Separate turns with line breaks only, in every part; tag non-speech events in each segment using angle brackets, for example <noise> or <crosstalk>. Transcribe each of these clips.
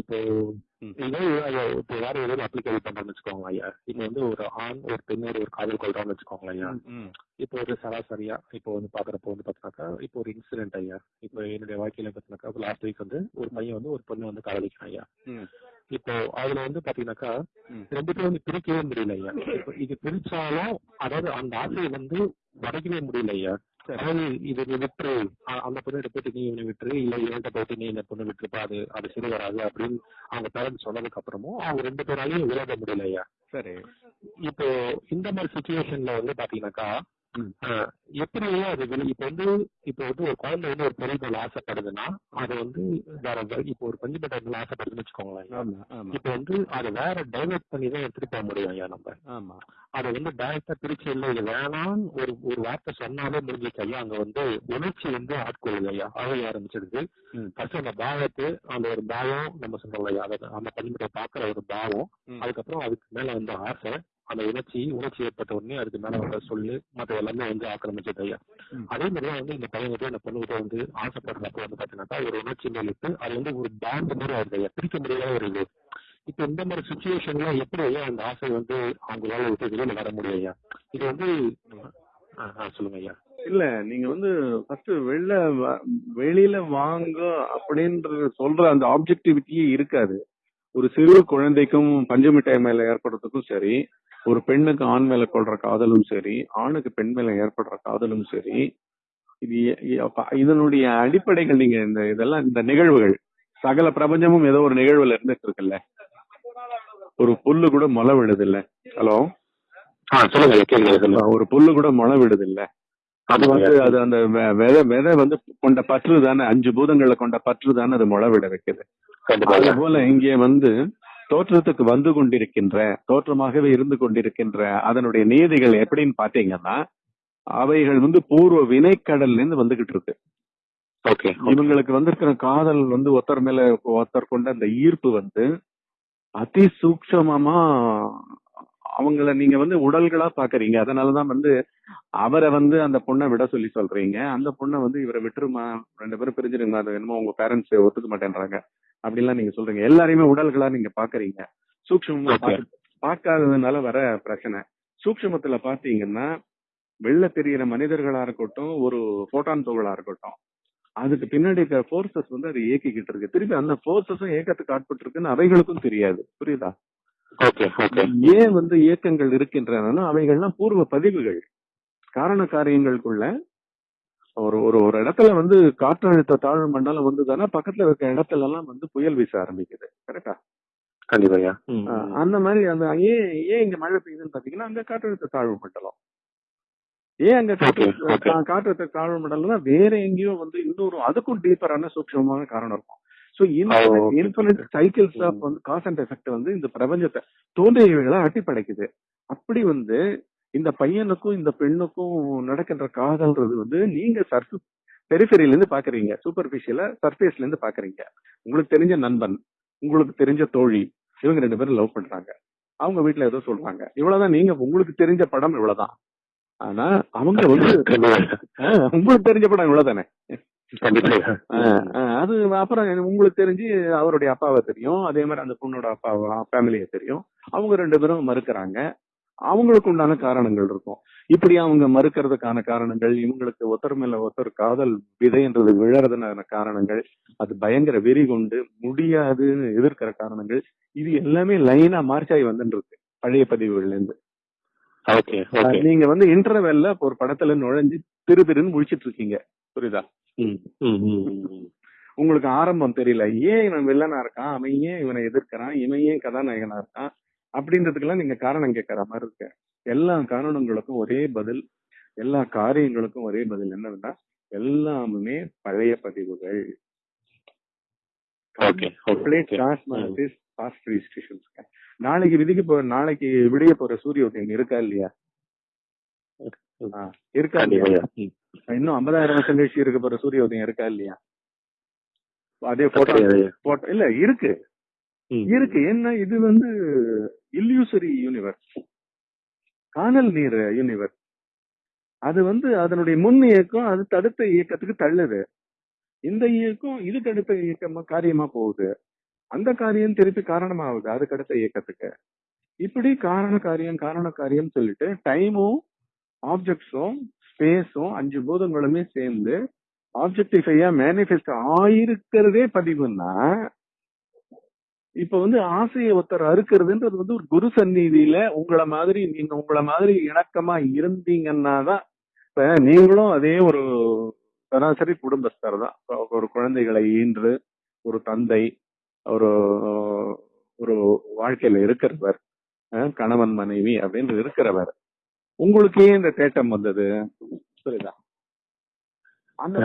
இப்போ இப்போ வேற ஏதாவது அப்ளிகேபிள் பண்றோம்னு வச்சுக்கோங்க ஐயா. இப்போ வந்து ஒரு ஆண் ஒரு பெண்ணோட ஒரு காதல் கொள்றோம்னு வச்சுக்கோங்களேன் ஐயா. இப்போ ஒரு சராசரியா இப்போ வந்து பாக்குறப்போ வந்து பாத்தீங்கன்னாக்கா இப்போ ஒரு இன்சிடென்ட் ஐயா. இப்போ என்னுடைய வாழ்க்கையில பாத்தீங்கன்னாக்கா லாஸ்ட் வீக் வந்து ஒரு பையன் வந்து ஒரு பொண்ணு வந்து காதலிக்கிறான் ஐயா. இப்போ அதுல வந்து பாத்தீங்கன்னாக்கா. ரெண்டு பேரும் வந்து பிரிக்கவே முடியல ஐயா. இப்போ இது பிரிச்சாலும் அதாவது அந்த ஆசையை வந்து உடைக்கவே முடியல ஐயா. அதாவது இது நீ விட்டுரு. அந்த பொண்ணு போயிட்டு நீ இவனை விட்டுரு. இல்ல இவன்கிட்ட போயிட்டு நீ இந்த பொண்ணு விட்டுருப்பா. அது அது சரி வராது அப்படின்னு அவங்க பேரண்ட்ஸ் சொன்னதுக்கு அப்புறமும் அவங்க ரெண்டு பேராலையும் விலக முடியல ஐயா.
சரி.
இப்போ இந்த மாதிரி சுச்சுவேஷன்ல வந்து பாத்தீங்கன்னாக்கா எப்படி அது இப்போ வந்து இப்போ வந்து ஒரு குழந்தை வந்து ஒரு மேல ஆசைப்படுதுன்னா அது வந்து வேற இப்போ ஒரு பஞ்சு மேல ஆசைப்படுதுன்னு வச்சுக்கோங்களேன். இப்போ வந்து அதை வேற டைவர்ட் பண்ணி தான் எடுத்துட்டு போக முடியும் ஐயா நம்ம.
ஆமா.
அதை வந்து டைரக்டா பிரிச்சு இல்லை இது வேணாம்னு ஒரு ஒரு வார்த்தை சொன்னாலே முடிஞ்சிச்சு ஐயா. அங்க வந்து உணர்ச்சி வந்து ஆட்கொள்ளுது ஐயா. அவைய ஆரம்பிச்சிடுது. ஃபர்ஸ்ட் அந்த பாவத்து அந்த ஒரு பாவம் நம்ம சொல்றோம் ஐயா அதை அந்த பணிமுறை பாக்குற ஒரு பாவம். அதுக்கப்புறம் அதுக்கு மேல வந்து ஆசை அந்த உணர்ச்சி உணர்ச்சி ஏற்பட்ட உடனே அதுக்கு மேல வந்த சொல்லு மத்த எல்லாமே வந்து ஆக்கிரமிச்சது ஐயா. அதே மாதிரிதான் வந்து இந்த பையன்கிட்ட அந்த பொண்ணுகிட்ட வந்து ஆசைப்படுறப்ப வந்து பாத்தீங்கன்னாக்கா ஒரு உணர்ச்சி மேலிட்டு அது வந்து ஒரு பாண்ட் மாதிரி ஆகுது ஐயா. பிரிக்க முடியாத ஒரு இது. இப்ப இந்த மாதிரி சுச்சுவேஷன்ல எப்படி ஐயா அந்த ஆசை வந்து அவங்களால விட்டு வெளியில வர முடியும் ஐயா? இது வந்து சொல்லுங்க ஐயா.
இல்ல நீங்க வந்து ஃபர்ஸ்ட் வெளில வெளியில வாங்க அப்படின்ற சொல்ற அந்த ஆப்ஜெக்டிவிட்டியே இருக்காது. ஒரு சிறு குழந்தைக்கும் பஞ்சு மிட்டாய் மேல ஏற்படுறதுக்கும் சரி ஒரு பெண்ணுக்கு ஆண் மேல கொள்ற காதலும் சரி ஆணுக்கு பெண் மேல ஏற்படுற காதலும் சரி இது இதனுடைய அடிப்படைகள் நீங்க இந்த இதெல்லாம் இந்த நிகழ்வுகள் சகல பிரபஞ்சமும் ஏதோ ஒரு நிகழ்வுல இருந்துட்டு இருக்குல்ல. ஒரு புல்லு கூட முளை விடுது இல்ல ஹலோ ஒரு புல்லு கூட முளை விடுது இல்ல அது வந்து அது அந்த விதை விதை வந்து கொண்ட பற்று தானே அஞ்சு பூதங்களை கொண்ட பற்று தானே அது முளை விட வைக்குது. அது. போல இங்கே வந்து தோற்றத்துக்கு வந்து கொண்டிருக்கின்ற தோற்றமாகவே இருந்து கொண்டிருக்கின்ற அதனுடைய நீதிகள் எப்படின்னு பாத்தீங்கன்னா அவைகள் வந்து பூர்வ வினைக்கடல்ல இருந்து வந்துகிட்டு இருக்கு. இவங்களுக்கு வந்திருக்கிற காதல் வந்து ஒருத்தர் மேல ஒருத்தர் கொண்ட அந்த ஈர்ப்பு வந்து அதி சூக்ஷமமா அவங்கள நீங்க வந்து உடல்களா பாக்குறீங்க அதனாலதான் வந்து அவரை வந்து அந்த பொண்ணை விட சொல்லி சொல்றீங்க. அந்த பொண்ணை வந்து இவரை விட்டுருமா? ரெண்டு பேரும் பிரிஞ்சிருங்க. அது என்னமோ உங்க பேரண்ட்ஸ் ஒத்துக்க மாட்டேன்றாங்க. அப்படின்லாம் நீங்க சொல்றீங்க. எல்லாரையுமே உடல்களா நீங்க பாக்குறீங்க. சூக்ஷமமா
Okay.
பாக்க- பார்க்காததுனால வர பிரச்சனை. சூக்ஷமத்துல பாத்தீங்கன்னா வெளில தெரியிற மனிதர்களா இருக்கட்டும் ஒரு போட்டான் துகளா இருக்கட்டும் அதுக்கு பின்னாடி இருக்கிற போர்சஸ் வந்து அது இயக்கிக்கிட்டு இருக்கு. திருப்பி அந்த போர்சஸும் இயக்கத்துக்கு ஆட்பட்டு இருக்குன்னு அவைகளுக்கும் தெரியாது. புரியுதா? ஏன் வந்து இயக்கங்கள் இருக்கின்றன அவைகள்லாம் பூர்வ பதிவுகள். காரண காரியங்களுக்குள்ள ஒரு ஒரு ஒரு இடத்துல வந்து காற்றழுத்த தாழ்வு மண்டலம் வந்ததுன்னா பக்கத்துல இருக்க இடத்துல எல்லாம் வந்து புயல் வீச ஆரம்பிக்குது. கரெக்டா?
கண்டிப்பா.
அந்த மாதிரி அந்த ஏன் ஏன் இங்க மழை பெய்யுதுன்னு பாத்தீங்கன்னா அங்க காற்றழுத்த தாழ்வு மண்டலம். ஏன் அங்க காற்று காற்றழுத்த தாழ்வு மண்டலம்னா வேற எங்கேயோ வந்து இன்னொரு அதுக்கும் டீப்பரான சூக்ஷமமான காரணம் இருக்கும். So
okay.
Infinite cycles of. வந்து காஸ் அண்ட் எஃபெக்ட் வந்து இந்த பிரபஞ்சத்தை தோன்றியவைகளை அட்டி படைக்குது அப்படி வந்து இந்த பையனுக்கும் இந்த பெண்ணுக்கும் நடக்கின்ற காதல்ன்றது வந்து நீங்க சர்ஃபு பெரிஃபெரியில இருந்து பாக்குறீங்க. சூப்பர்ஃபிஷியலா சர்ஃபேஸ்ல இருந்து பாக்குறீங்க. உங்களுக்கு தெரிஞ்ச நண்பன் உங்களுக்கு தெரிஞ்ச தோழி இவங்க ரெண்டு பேரும் லவ் பண்றாங்க. அவங்க வீட்ல ஏதோ சொல்றாங்க. இவ்வளவுதான் நீங்க உங்களுக்கு தெரிஞ்ச படம் இவ்வளவுதான். ஆனா அவங்க வந்து உங்களுக்கு தெரிஞ்ச படம் இவ்வளவுதானே? அது அப்புறம் உங்களுக்கு தெரிஞ்சு அவருடைய அப்பாவை தெரியும். அதே மாதிரி அந்த பொண்ணோட அப்பாவை ஃபேமிலியை தெரியும். அவங்க ரெண்டு பேரும் மறுக்கிறாங்க. அவங்களுக்கு உண்டான காரணங்கள் இருக்கும். இப்படி அவங்க மறுக்கிறதுக்கான காரணங்கள் இவங்களுக்கு ஒருத்தர் மேல ஒருத்தர் காதல் விதைன்றது விழறதுனான காரணங்கள் அது பயங்கர வெறி கொண்டு முடியாதுன்னு எதிர்க்கிற காரணங்கள் இது எல்லாமே லைனா மார்ச் ஆகி வந்துட்டு இருக்கு பழைய பதிவுகள்ல இருந்து நீங்க வந்து இன்டர்வெல்ல ஒரு படத்துல நுழைஞ்சு திரு திருன்னு முழிச்சிட்டு இருக்கீங்க புரியுதா. உங்களுக்கு ஆரம்பம் தெரியல ஏன் இவன் வில்லனா இருக்கான் அவன் ஏன் இவனை எதிர்க்கிறான் இவன் ஏன் கதாநாயகனா இருக்கான் அப்படின்றதுக்கெல்லாம் நீங்க காரணம் கேட்கற மாதிரி இருக்கு. எல்லா காரணங்களுக்கும் ஒரே பதில் எல்லா காரியங்களுக்கும் ஒரே பதில் என்னன்னா எல்லாமே பழைய பதிவுகள். நாளைக்கு விதிக்க போற நாளைக்கு விடிய போற சூரிய உதயம் இருக்கா இல்லையா? இருக்கா இல்லையா. இன்னும் ஐம்பதாயிரம் வருஷம் கழிச்சு இருக்க போற சூரிய உதயம் இருக்கா இல்லையா? அதே போட்டோ? போட்டோ இல்ல இருக்கு. இருக்கு. என்ன இது வந்து இல்யூசரி யூனிவர்ஸ் காணல் நீர் யூனிவர்ஸ் அது வந்து அதனுடைய முன் இயக்கம் அது தடுத்த இயக்கத்துக்கு தள்ளுது. இந்த இயக்கம் இது தடுத்த இயக்கமா காரியமா போகுது. அந்த காரியம் திருப்பி காரணமாகுது. அதுக்கு அடுத்த இயக்கத்துக்கு. இப்படி காரண காரியம் காரண காரியம் சொல்லிட்டு டைமும் ஆப்ஜெக்ட்ஸும் ஸ்பேஸும் அஞ்சு பூதங்களுமே சேர்ந்து ஆப்ஜெக்டிஃபையா மேனிஃபெஸ்ட் ஆயிருக்கிறதே பதிவுன்னா இப்ப வந்து ஆசையை ஒருத்தர் அறுக்கிறதுன்றது வந்து ஒரு குரு சந்நிதியில உங்களை மாதிரி நீங்க உங்களை மாதிரி இணக்கமா இருந்தீங்கன்னா தான் இப்ப நீங்களும் அதே ஒரு சராசரி குடும்பஸ்தர் தான். ஒரு குழந்தைகளை ஈன்று ஒரு தந்தை ஒரு ஒரு வாழ்க்கையில இருக்கிறவர் கணவன் மனைவி அப்படின்னு இருக்கிறவர். உங்களுக்கு ஏன் இந்த தேட்டம் வந்தது? புரியுதா? அந்த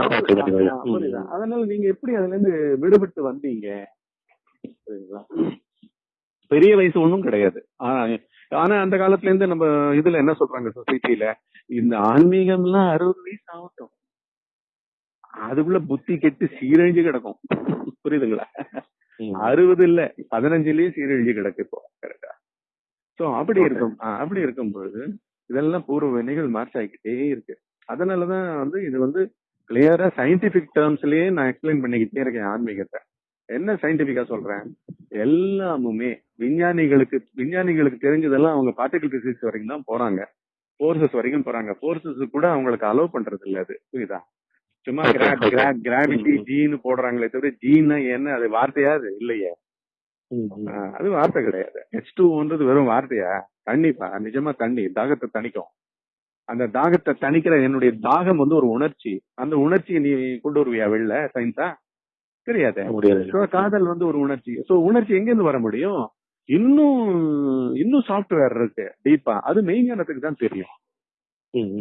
புரியுதா? அதனால நீங்க எப்படி அதுல இருந்து விடுபட்டு வந்தீங்க? பெரிய வயசு ஒண்ணும் கிடையாது. ஆனா அந்த காலத்துல இருந்து நம்ம இதுல என்ன சொல்றாங்க சொசைட்டில இந்த ஆன்மீகம்லாம் அறுபது வயசு ஆகட்டும். அதுக்குள்ள புத்தி கெட்டு சீரழிஞ்சு கிடக்கும். புரியுதுங்களா. அறுபது இல்ல பதினஞ்சுலயே சீரழிஞ்சு கிடக்கு இப்போ கரெக்டா சோ அப்படி இருக்கும் அப்படி இருக்கும் பொழுது இதெல்லாம் பூர்வ வினைகள் மார்ச் ஆகிக்கிட்டே இருக்கு. அதனாலதான் வந்து இது வந்து கிளியரா சயின்டிபிக் டேர்ம்ஸ்லயே நான் எக்ஸ்பிளைன் பண்ணிக்கிட்டே இருக்கேன் ஆன்மீகத்தை. என்ன சயின்டிபிக்கா சொல்றேன்? எல்லாமுமே விஞ்ஞானிகளுக்கு விஞ்ஞானிகளுக்கு தெரிஞ்சதெல்லாம் அவங்க பார்ட்டிகல் பிசிக்ஸ் வரைக்கும் தான் போறாங்க. போர்சஸ் வரைக்கும் போறாங்க. போர்சஸ் கூட அவங்களுக்கு அலோவ் பண்றது இல்ல அது. புரியுதா? சும்மா. <laughs> கிராவிட்டி. ஜீன்னு போடுறாங்களே தவிர ஜீன்னா என்ன? அது வார்த்தையா? அது இல்லையே. அது வார்த்தை கிடையாது. ஹெச் டூன்றது வெறும் வார்த்தையா? தண்ணிப்பா நிஜமா தண்ணி தாகத்தை தணிக்கும். அந்த தாகத்தை தணிக்கிற என்னுடைய தாகம் வந்து ஒரு உணர்ச்சி. அந்த உணர்ச்சியை நீ கொண்டு வருவியா வெளில? சயின்ஸா தெரியாது.
முடியாது
காதல் வந்து ஒரு உணர்ச்சி. சோ உணர்ச்சி எங்க இருந்து வர முடியும்? இன்னும் இன்னும் சாஃப்ட்வேர் இருக்கு டீப்பா அது மெய்ஞானத்துக்கு தான் தெரியும்.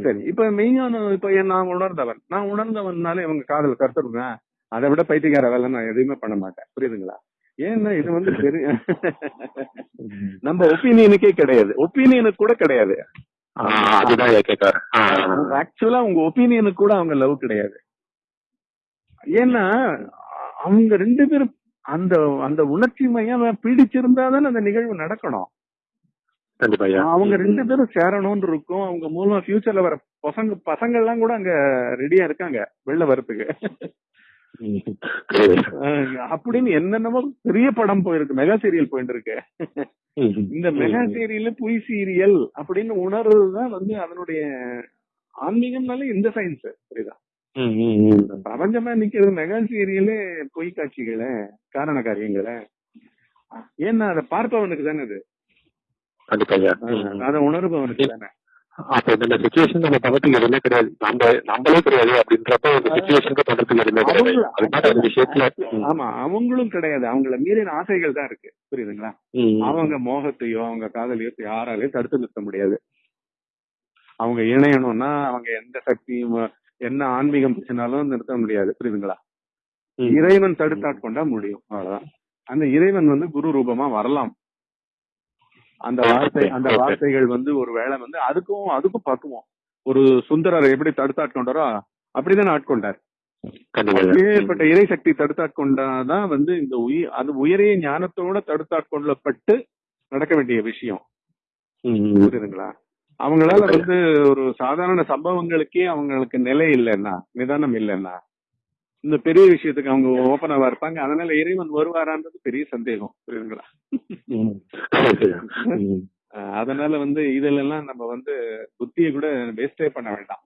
சரி இப்ப மெய்ஞானம் இப்ப நான் உணர்ந்தவன். நான் உணர்ந்தவன்னாலே இவங்க காதல் கருத்துருவேன் அதை விட பைத்தியக்கார வேலை நான் எதுவுமே பண்ண மாட்டேன். புரியுதுங்களா? ஏன்னா இது வந்து பெரிய. நம்ம ஒப்பீனியனுக்கே கிடையாது. ஒப்பீனியனுக்கு கூட கிடையாது. ஆக்சுவலா உங்க ஒப்பீனியனுக்கு கூட அவங்க லவ் கிடையாது. ஏன்னா அவங்க ரெண்டு பேரும் அந்த அந்த உணர்ச்சி மையம் பிடிச்சிருந்தா தானே அந்த நிகழ்வு நடக்கணும். அவங்க ரெண்டு பேரும் சேரணும்னு இருக்கும். அவங்க மூலமா ஃபியூச்சர்ல வர பசங்க பசங்க எல்லாம் கூட அங்க ரெடியா இருக்காங்க வெளில வரத்துக்கு அப்படின்னு என்னென்னமோ பெரிய படம் போயிருக்கு மெகா சீரியல் போயிட்டு இருக்கு. இந்த மெகா சீரியல் பொய் சீரியல் அப்படின்னு உணர்றதுதான் வந்து அதனுடைய ஆன்மீகம்னாலே இந்த சயின்ஸ் புரியுதா. பிரபஞ்சமா நிக்கிறது மெகா சீரியலே பொய் காட்சிகளை காரண காரியங்களை. ஏன்னா அதை பார்ப்பவனுக்கு தானே அது. அதை உணர்பவனுக்கு தானே.
அப்ப இந்த சுச்சுவேஷன் நம்ம பண்றதுக்கு எதுவுமே கிடையாது. நம்ம நம்மளே கிடையாது அப்படின்றப்ப இந்த சுச்சுவேஷனுக்கு பண்றதுக்கு எதுவுமே கிடையாது.
அவங்க-
அது மாதிரி அந்த விஷயத்துல ம்,
ஆமா அவங்களும் கிடையாது. அவங்கள மீறின ஆசைகள் தான் இருக்கு. புரியுதுங்களா? அவங்க மோகத்தையோ அவங்க காதலையோ யாராலையும் தடுத்து நிறுத்த முடியாது. அவங்க இணையணும்னா அவங்க எந்த சக்தியும் என்ன ஆன்மீகம் பேசினாலும் நிறுத்த முடியாது. புரியுதுங்களா. இறைவன் தடுத்தாட்கொண்டா முடியும். அவ்வளவுதான். அந்த இறைவன் வந்து குரு ரூபமா வரலாம். அந்த வார்த்தை அந்த. வார்த்தைகள் வந்து ஒரு வேளை வந்து அதுக்கும் அதுக்கும் பக்குவோம். ஒரு சுந்தரர் எப்படி தடுத்தாட்கொண்டாரோ அப்படிதான் ஆட்கொண்டார். ஏற்பட்ட இறை சக்தி தடுத்தாட்கொண்டாதான் வந்து இந்த உயிர் அது உயரிய ஞானத்தோட தடுத்தாட்கொள்ளப்பட்டு நடக்க வேண்டிய விஷயம். புரியுதுங்களா? அவங்களால வந்து ஒரு சாதாரண சம்பவங்களுக்கே அவங்களுக்கு நிலை இல்லைன்னா நிதானம் இல்லைன்னா இந்த பெரிய விஷயத்துக்கு அவங்க ஓப்பனாவா இருப்பாங்க. அதனால இறைவன் வருவாரான்றது பெரிய சந்தேகம் புரியுதுங்களா? அதனால வந்து இதெல்லாம் நம்ம வந்து புத்தியை கூட வேஸ்டே பண்ண வேண்டாம்.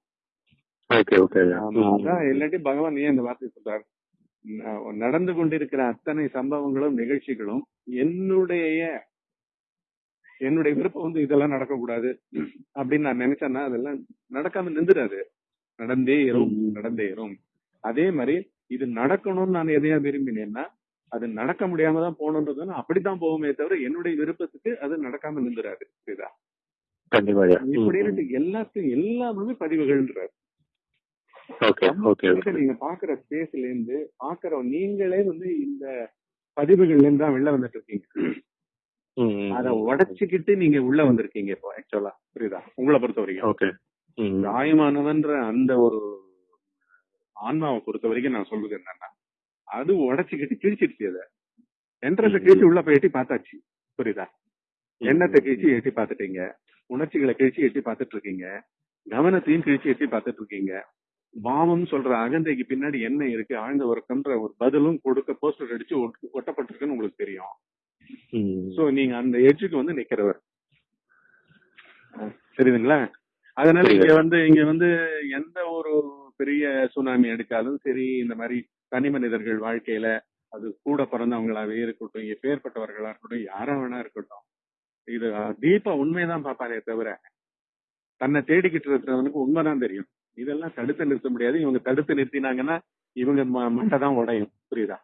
அதான் இல்லாட்டி பகவான் ஏன் இந்த வார்த்தை சொல்றார்? நடந்து கொண்டிருக்கிற அத்தனை சம்பவங்களும் நிகழ்ச்சிகளும் என்னுடைய என்னுடைய விருப்பம் வந்து இதெல்லாம் நடக்கக்கூடாது அப்படின்னு நான் நினைச்சேன்னா அதெல்லாம் நடக்காம நின்றுடாது நடந்தே இரும். நடந்தே இரும் அதே மாதிரி இது நடக்கணும்னு நான் எதையா விரும்பினேன்னா அது நடக்க முடியாம தான் போகணுன்றது நான் அப்படித்தான் போகுமே தவிர என்னுடைய விருப்பத்துக்கு அது நடக்காம நின்றுடாது.
ம்,
இப்படின்னு. எல்லாத்தையும் எல்லாமே பதிவுகள்ன்றார் நீங்க பாக்குற ஸ்பேஸ்ல இருந்து பாக்குற நீங்களே வந்து இந்த பதிவுகள்ல இருந்து தான் வெளில வந்துட்டு இருக்கீங்க. அதை உடைச்சுக்கிட்டு நீங்க உள்ள வந்திருக்கீங்க இப்போ ஆக்சுவலா புரியுதா? உங்களை பொறுத்த வரைக்கும்.
ஓகே.
தாயமானவன்ற அந்த ஒரு ஆன்மாவை பொறுத்த வரைக்கும் நான் சொல்றது என்னன்னா அது உடைச்சுக்கிட்டு கிழிச்சிடுச்சு அதை. என்ட்ரன்ஸ் கிழிச்சு உள்ள போய் எட்டி பார்த்தாச்சு. புரியுதா? எண்ணத்தை கிழிச்சு எட்டி பார்த்துட்டீங்க. உணர்ச்சிகளை கிழிச்சு எட்டி பார்த்துட்டு இருக்கீங்க கவனத்தையும் கிழிச்சு எட்டி பார்த்துட்டு இருக்கீங்க பாவம் சொல்ற அகந்தைக்கு பின்னாடி என்ன இருக்கு ஆழ்ந்த உறக்கம்ன்ற ஒரு பதிலும் கொடுக்க போஸ்டர் அடிச்சு ஒட்டு- ஒட்டப்பட்டிருக்குன்னு உங்களுக்கு தெரியும். சோ நீங்க அந்த எட்ஜுக்கு வந்து நிக்கிறவர். சரிதுங்களா அதனால. இங்க வந்து இங்க வந்து எந்த ஒரு பெரிய சுனாமி அடிச்சாலும் சரி இந்த மாதிரி தனி மனிதர்கள் வாழ்க்கையில அது கூட பிறந்தவங்களாவே இருக்கட்டும் எப்பேற்பட்டவர்களா இருக்கட்டும் யாரா வேணா இருக்கட்டும். இது டீப்பா உண்மைதான் பாப்பாரே தவிர தன்னை தேடிக்கிட்டு இருக்கிறவனுக்கு உண்மைதான் தெரியும். இதெல்லாம் தடுத்து நிறுத்த முடியாது. இவங்க தடுத்து நிறுத்தினாங்கன்னா இவங்க மண்டை தான் உடையும். புரியுதா.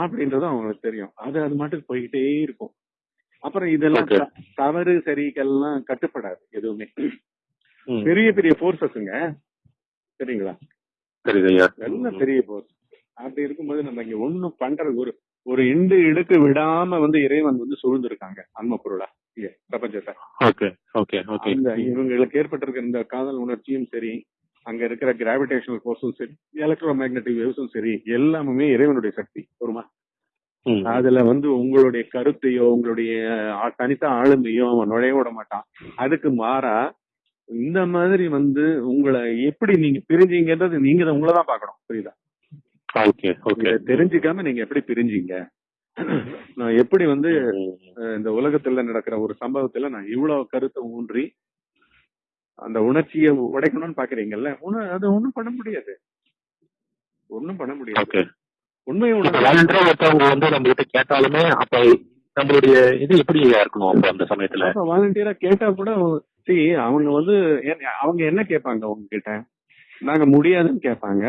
அப்படின்றது அவங்களுக்கு தெரியும். அது அது மட்டும் போய்கிட்டே இருக்கும். அப்புறம் இதெல்லாம் தவறு சரிக்கெல்லாம் கட்டுப்படாது எதுவுமே. பெரிய பெரிய போர்சஸ்ங்க சரிங்களா? எல்லாம் பெரிய போர்ஸ் அப்படி இருக்கும்போது நம்ம இங்க ஒண்ணும் பண்றது ஒரு ஒரு இண்டு இடுக்கு விடாம வந்து இறைவன் வந்து சூழ்ந்திருக்காங்க அன்ம பொருளா. பிரபஞ்சத்தை. இவங்களுக்கு ஏற்பட்டிருக்கிற இந்த காதல் உணர்ச்சியும் சரி அங்க இருக்கிற கிராவிடேஷனல் ஃபோர்ஸும் சரி எலக்ட்ரோ மேக்னெட்டிக் வேவ்ஸும் சரி எல்லாமே இறைவனுடைய சக்தி ஒருமா
ம்.
அதுல வந்து உங்களுடைய கருத்தையோ உங்களுடைய தனித்த ஆளுமையோ அவன் நுழைய விட மாட்டான். அதுக்கு மாறா இந்த மாதிரி வந்து உங்களை எப்படி நீங்க பிரிஞ்சீங்கன்றது நீங்க தான் உங்களை தான் பார்க்கணும் புரியுதா? தெரிஞ்சுக்காம நீங்க எப்படி பிரிஞ்சீங்க? நான் எப்படி வந்து இந்த உலகத்துல நடக்கிற ஒரு சம்பவத்துல நான் இவ்வளவு கருத்தை ஊன்றி அந்த உணர்ச்சியை உடைக்கணும்னு பாக்குறீங்கல்ல? அது ஒண்ணும் பண்ண முடியாது. ஒண்ணும் பண்ண முடியாது. உண்மையை
ஒருத்தவங்க வந்து நம்ம கிட்ட கேட்டாலுமே அப்ப நம்மளுடைய இது எப்படி இருக்கணும் அப்ப அந்த சமயத்துல?
வாலண்டியரா கேட்டா கூட see அவங்க வந்து அவங்க என்ன கேட்பாங்க உங்ககிட்ட? நாங்க முடியாதுன்னு கேட்பாங்க.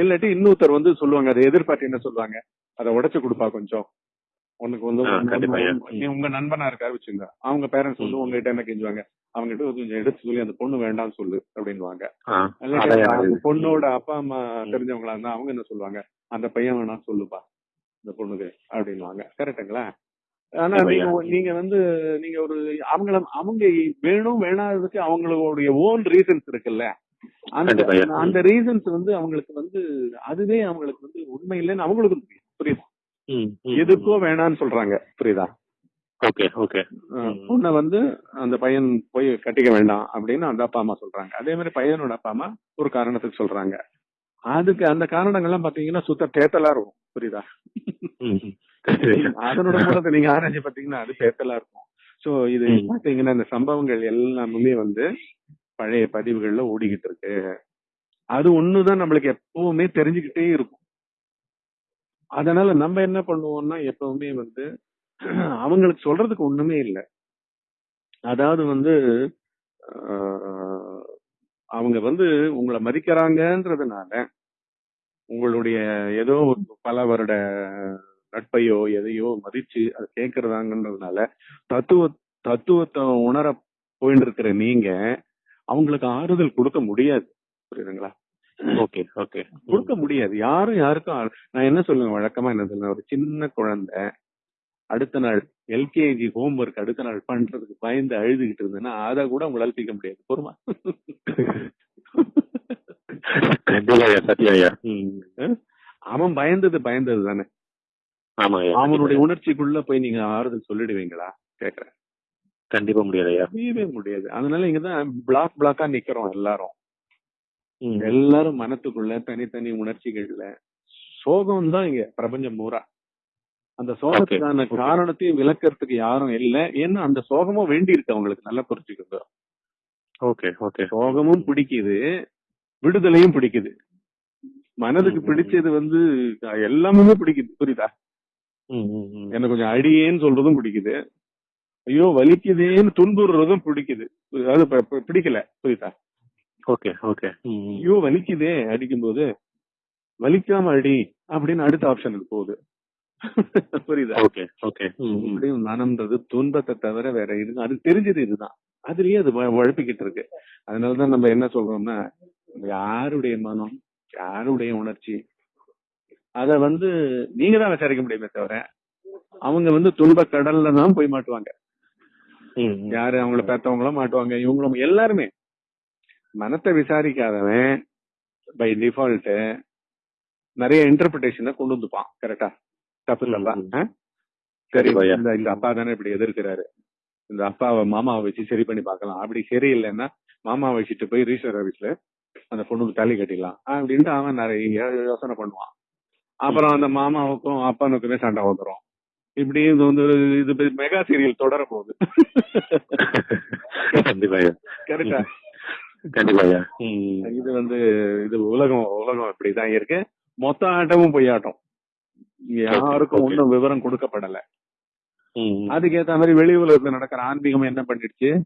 இல்லாட்டி இன்னொருத்தர் வந்து சொல்லுவாங்க அதை எதிர்பார்த்து என்ன சொல்லுவாங்க? அதை உடைச்சு கொடுப்பா கொஞ்சம். உனக்கு வந்து உங்க நண்பனா இருக்காரு வச்சுங்க அவங்க பேரண்ட்ஸ் வந்து. உங்ககிட்ட என்ன கெஞ்சுவாங்க அவங்க கிட்ட கொஞ்சம் எடுத்து சொல்லி அந்த பொண்ணு வேண்டாம்னு சொல்லு
எனக்கு-
பொண்ணோட அப்பா அம்மா. தெரிஞ்சவங்களா இருந்தா அவங்க என்ன சொல்லுவாங்க அந்த பையன் வேணா சொல்லுப்பா இந்த பொண்ணுக்கு அப்படின்னுவாங்க கரெக்ட்டுங்களா ஆனா நீங்க. நீங்க வந்து நீங்க ஒரு அவங்கள அவங்க வேணும் வேணாததுக்கு அவங்களுடைய ஓன் ரீசன்ஸ் இருக்குல்ல அந்த. அந்த ரீசன்ஸ் வந்து அவங்களுக்கு வந்து அதுவே அவங்களுக்கு வந்து உண்மை இல்லைன்னு அவங்களுக்கு தெரியும் புரியுதா. எதுக்கோ வேணான்னு சொல்றாங்க புரியுதா?
Okay okay.
பொண்ணை வந்து அந்த பையன் போய் கட்டிக்க வேண்டாம் அப்படின்னு அந்த அப்பா அம்மா சொல்றாங்க. அதே மாதிரி பையனோட அப்பா அம்மா ஒரு காரணத்துக்கு சொல்றாங்க. அதுக்கு அந்த காரணங்கள்லாம் பாத்தீங்கன்னா சுத்த தேத்தலா இருக்கும் புரியுதா. அதனோட மூலத்தை நீங்க ஆராய்ச்சி பாத்தீங்கன்னா அது தேத்தலா இருக்கும். சோ இது. பாத்தீங்கன்னா இந்த சம்பவங்கள் எல்லாமே வந்து பழைய பதிவுகள்ல ஓடிக்கிட்டு இருக்கு. அது ஒண்ணுதான் நம்மளுக்கு எப்பவுமே தெரிஞ்சுக்கிட்டே இருக்கும். அதனால நம்ம என்ன பண்ணுவோம்னா எப்பவுமே வந்து அவங்களுக்கு சொல்றதுக்கு ஒண்ணுமே இல்லை. அதாவது வந்து அவங்க வந்து உங்களை மதிக்கிறாங்கன்றதுனால உங்களுடைய ஏதோ பல வருட நட்பையோ எதையோ மதிச்சு அதை கேட்கறதாங்கன்றதுனால தத்துவ தத்துவத்தை உணர போயிட்டு இருக்கிற நீங்க அவங்களுக்கு ஆறுதல் கொடுக்க முடியாது. புரியுதுங்களா?
ஓகே ஓகே
கொடுக்க முடியாது. யாரும் யாருக்கும் நான் என்ன சொல்லுவேன்? வழக்கமா என்ன சொல்லுவேன்? ஒரு சின்ன குழந்தை அடுத்த நாள் எல்கேஜி ஹோம்ஒர்க் அடுத்த நாள் பண்றதுக்கு பயந்து அழுதுகிட்டு இருந்தேன்னா அதை கூட உங்களால தீர்க்க முடியாது. பொறுமா. அவன் பயந்தது பயந்தது தானே. அவனுடைய உணர்ச்சிக்குள்ள போய் நீங்க ஆறுதல் சொல்லிடுவீங்களா? கேக்குறேன்.
கண்டிப்பா முடியாது
முடியாது. அதனால இங்கதான் பிளாக் பிளாக்கா நிக்கிறோம் எல்லாரும். எல்லாரும் மனத்துக்குள்ள தனித்தனி உணர்ச்சிகள்ல சோகம் தான் இங்க பிரபஞ்சம் பூரா. அந்த சோகத்துக்கான. காரணத்தையும் விளக்கறதுக்கு யாரும் இல்ல. ஏன்னா அந்த சோகமும் வேண்டி இருக்கு அவங்களுக்கு நல்லா புரிஞ்சுக்கோங்க.
Okay okay.
சோகமும் பிடிக்குது விடுதலையும் பிடிக்குது. மனதுக்கு. பிடிச்சது வந்து எல்லாமே பிடிக்குது. புரியுதா. எனக்கு கொஞ்சம் அடியேன்னு சொல்றதும் பிடிக்குது. ஐயோ வலிக்குதேன்னு துன்புறுறதும் பிடிக்குது. அது ப- ப- பிடிக்கல. புரியுதா?
Okay okay.
ஐயோ வலிக்குதே அடிக்கும்போது. வலிக்காம அடி அப்படின்னு அடுத்த ஆப்ஷனுக்கு போகுது. புரியுதா?
Okay okay.
இப்படியும் மனம்ன்றது துன்பத்தை தவிர வேற இது அது தெரிஞ்சது இதுதான். அதுலயே அது உழப்பிக்கிட்டு இருக்கு. அதனாலதான் நம்ம என்ன சொல்றோம்னா யாருடைய மனம் யாருடைய உணர்ச்சி அத வந்து நீங்க தான் விசாரிக்க முடியுமே தவிர அவங்க வந்து துன்ப கடல்ல தான் போய் மாட்டுவாங்க. யாரு அவங்கள பெத்தவங்களும் மாட்டுவாங்க இவங்களும் எல்லாருமே. மனத்தை விசாரிக்காதவன் பை டிஃபால்ட் நிறைய இன்டர்பிரிட்டேஷனை கொண்டு வந்துப்பான் கரெக்டா தப்பு இல்லப்பா
ம், ம்.
ஆ? சரி. இந்த இந்த அப்பா தானே இப்படி எதிர்க்கிறாரு. இந்த அப்பாவை மாமாவை வச்சு சரி பண்ணி பார்க்கலாம். அப்படி சரியில்லைன்னா மாமாவை வச்சுட்டு போய் ரிஜிஸ்டர் ஆபீஸ்ல அந்த பொண்ணுக்கு தாலி கட்டிடலாம். அப்படின்ட்டு அவன் நிறைய யோசனை பண்ணுவான். அப்புறம் அந்த மாமாவுக்கும் அப்பனுக்குமே சண்டை வந்துரும். இப்படி இது வந்து இது மெகா சீரியல் தொடர போகுது கரெக்டா
கண்டிப்பா.
இது வந்து இது உலகம் உலகம் இப்படிதான் இருக்கு. மொத்த ஆட்டமும் பொய் ஆட்டம் யாருக்கும்
Okay.
ஒன்றும் விவரம் கொடுக்கப்படல. அதுக்கேத்த மாதிரி வெளி உலகத்துல நடக்கிற ஆன்மீகம் என்ன பண்ணிடுச்சு?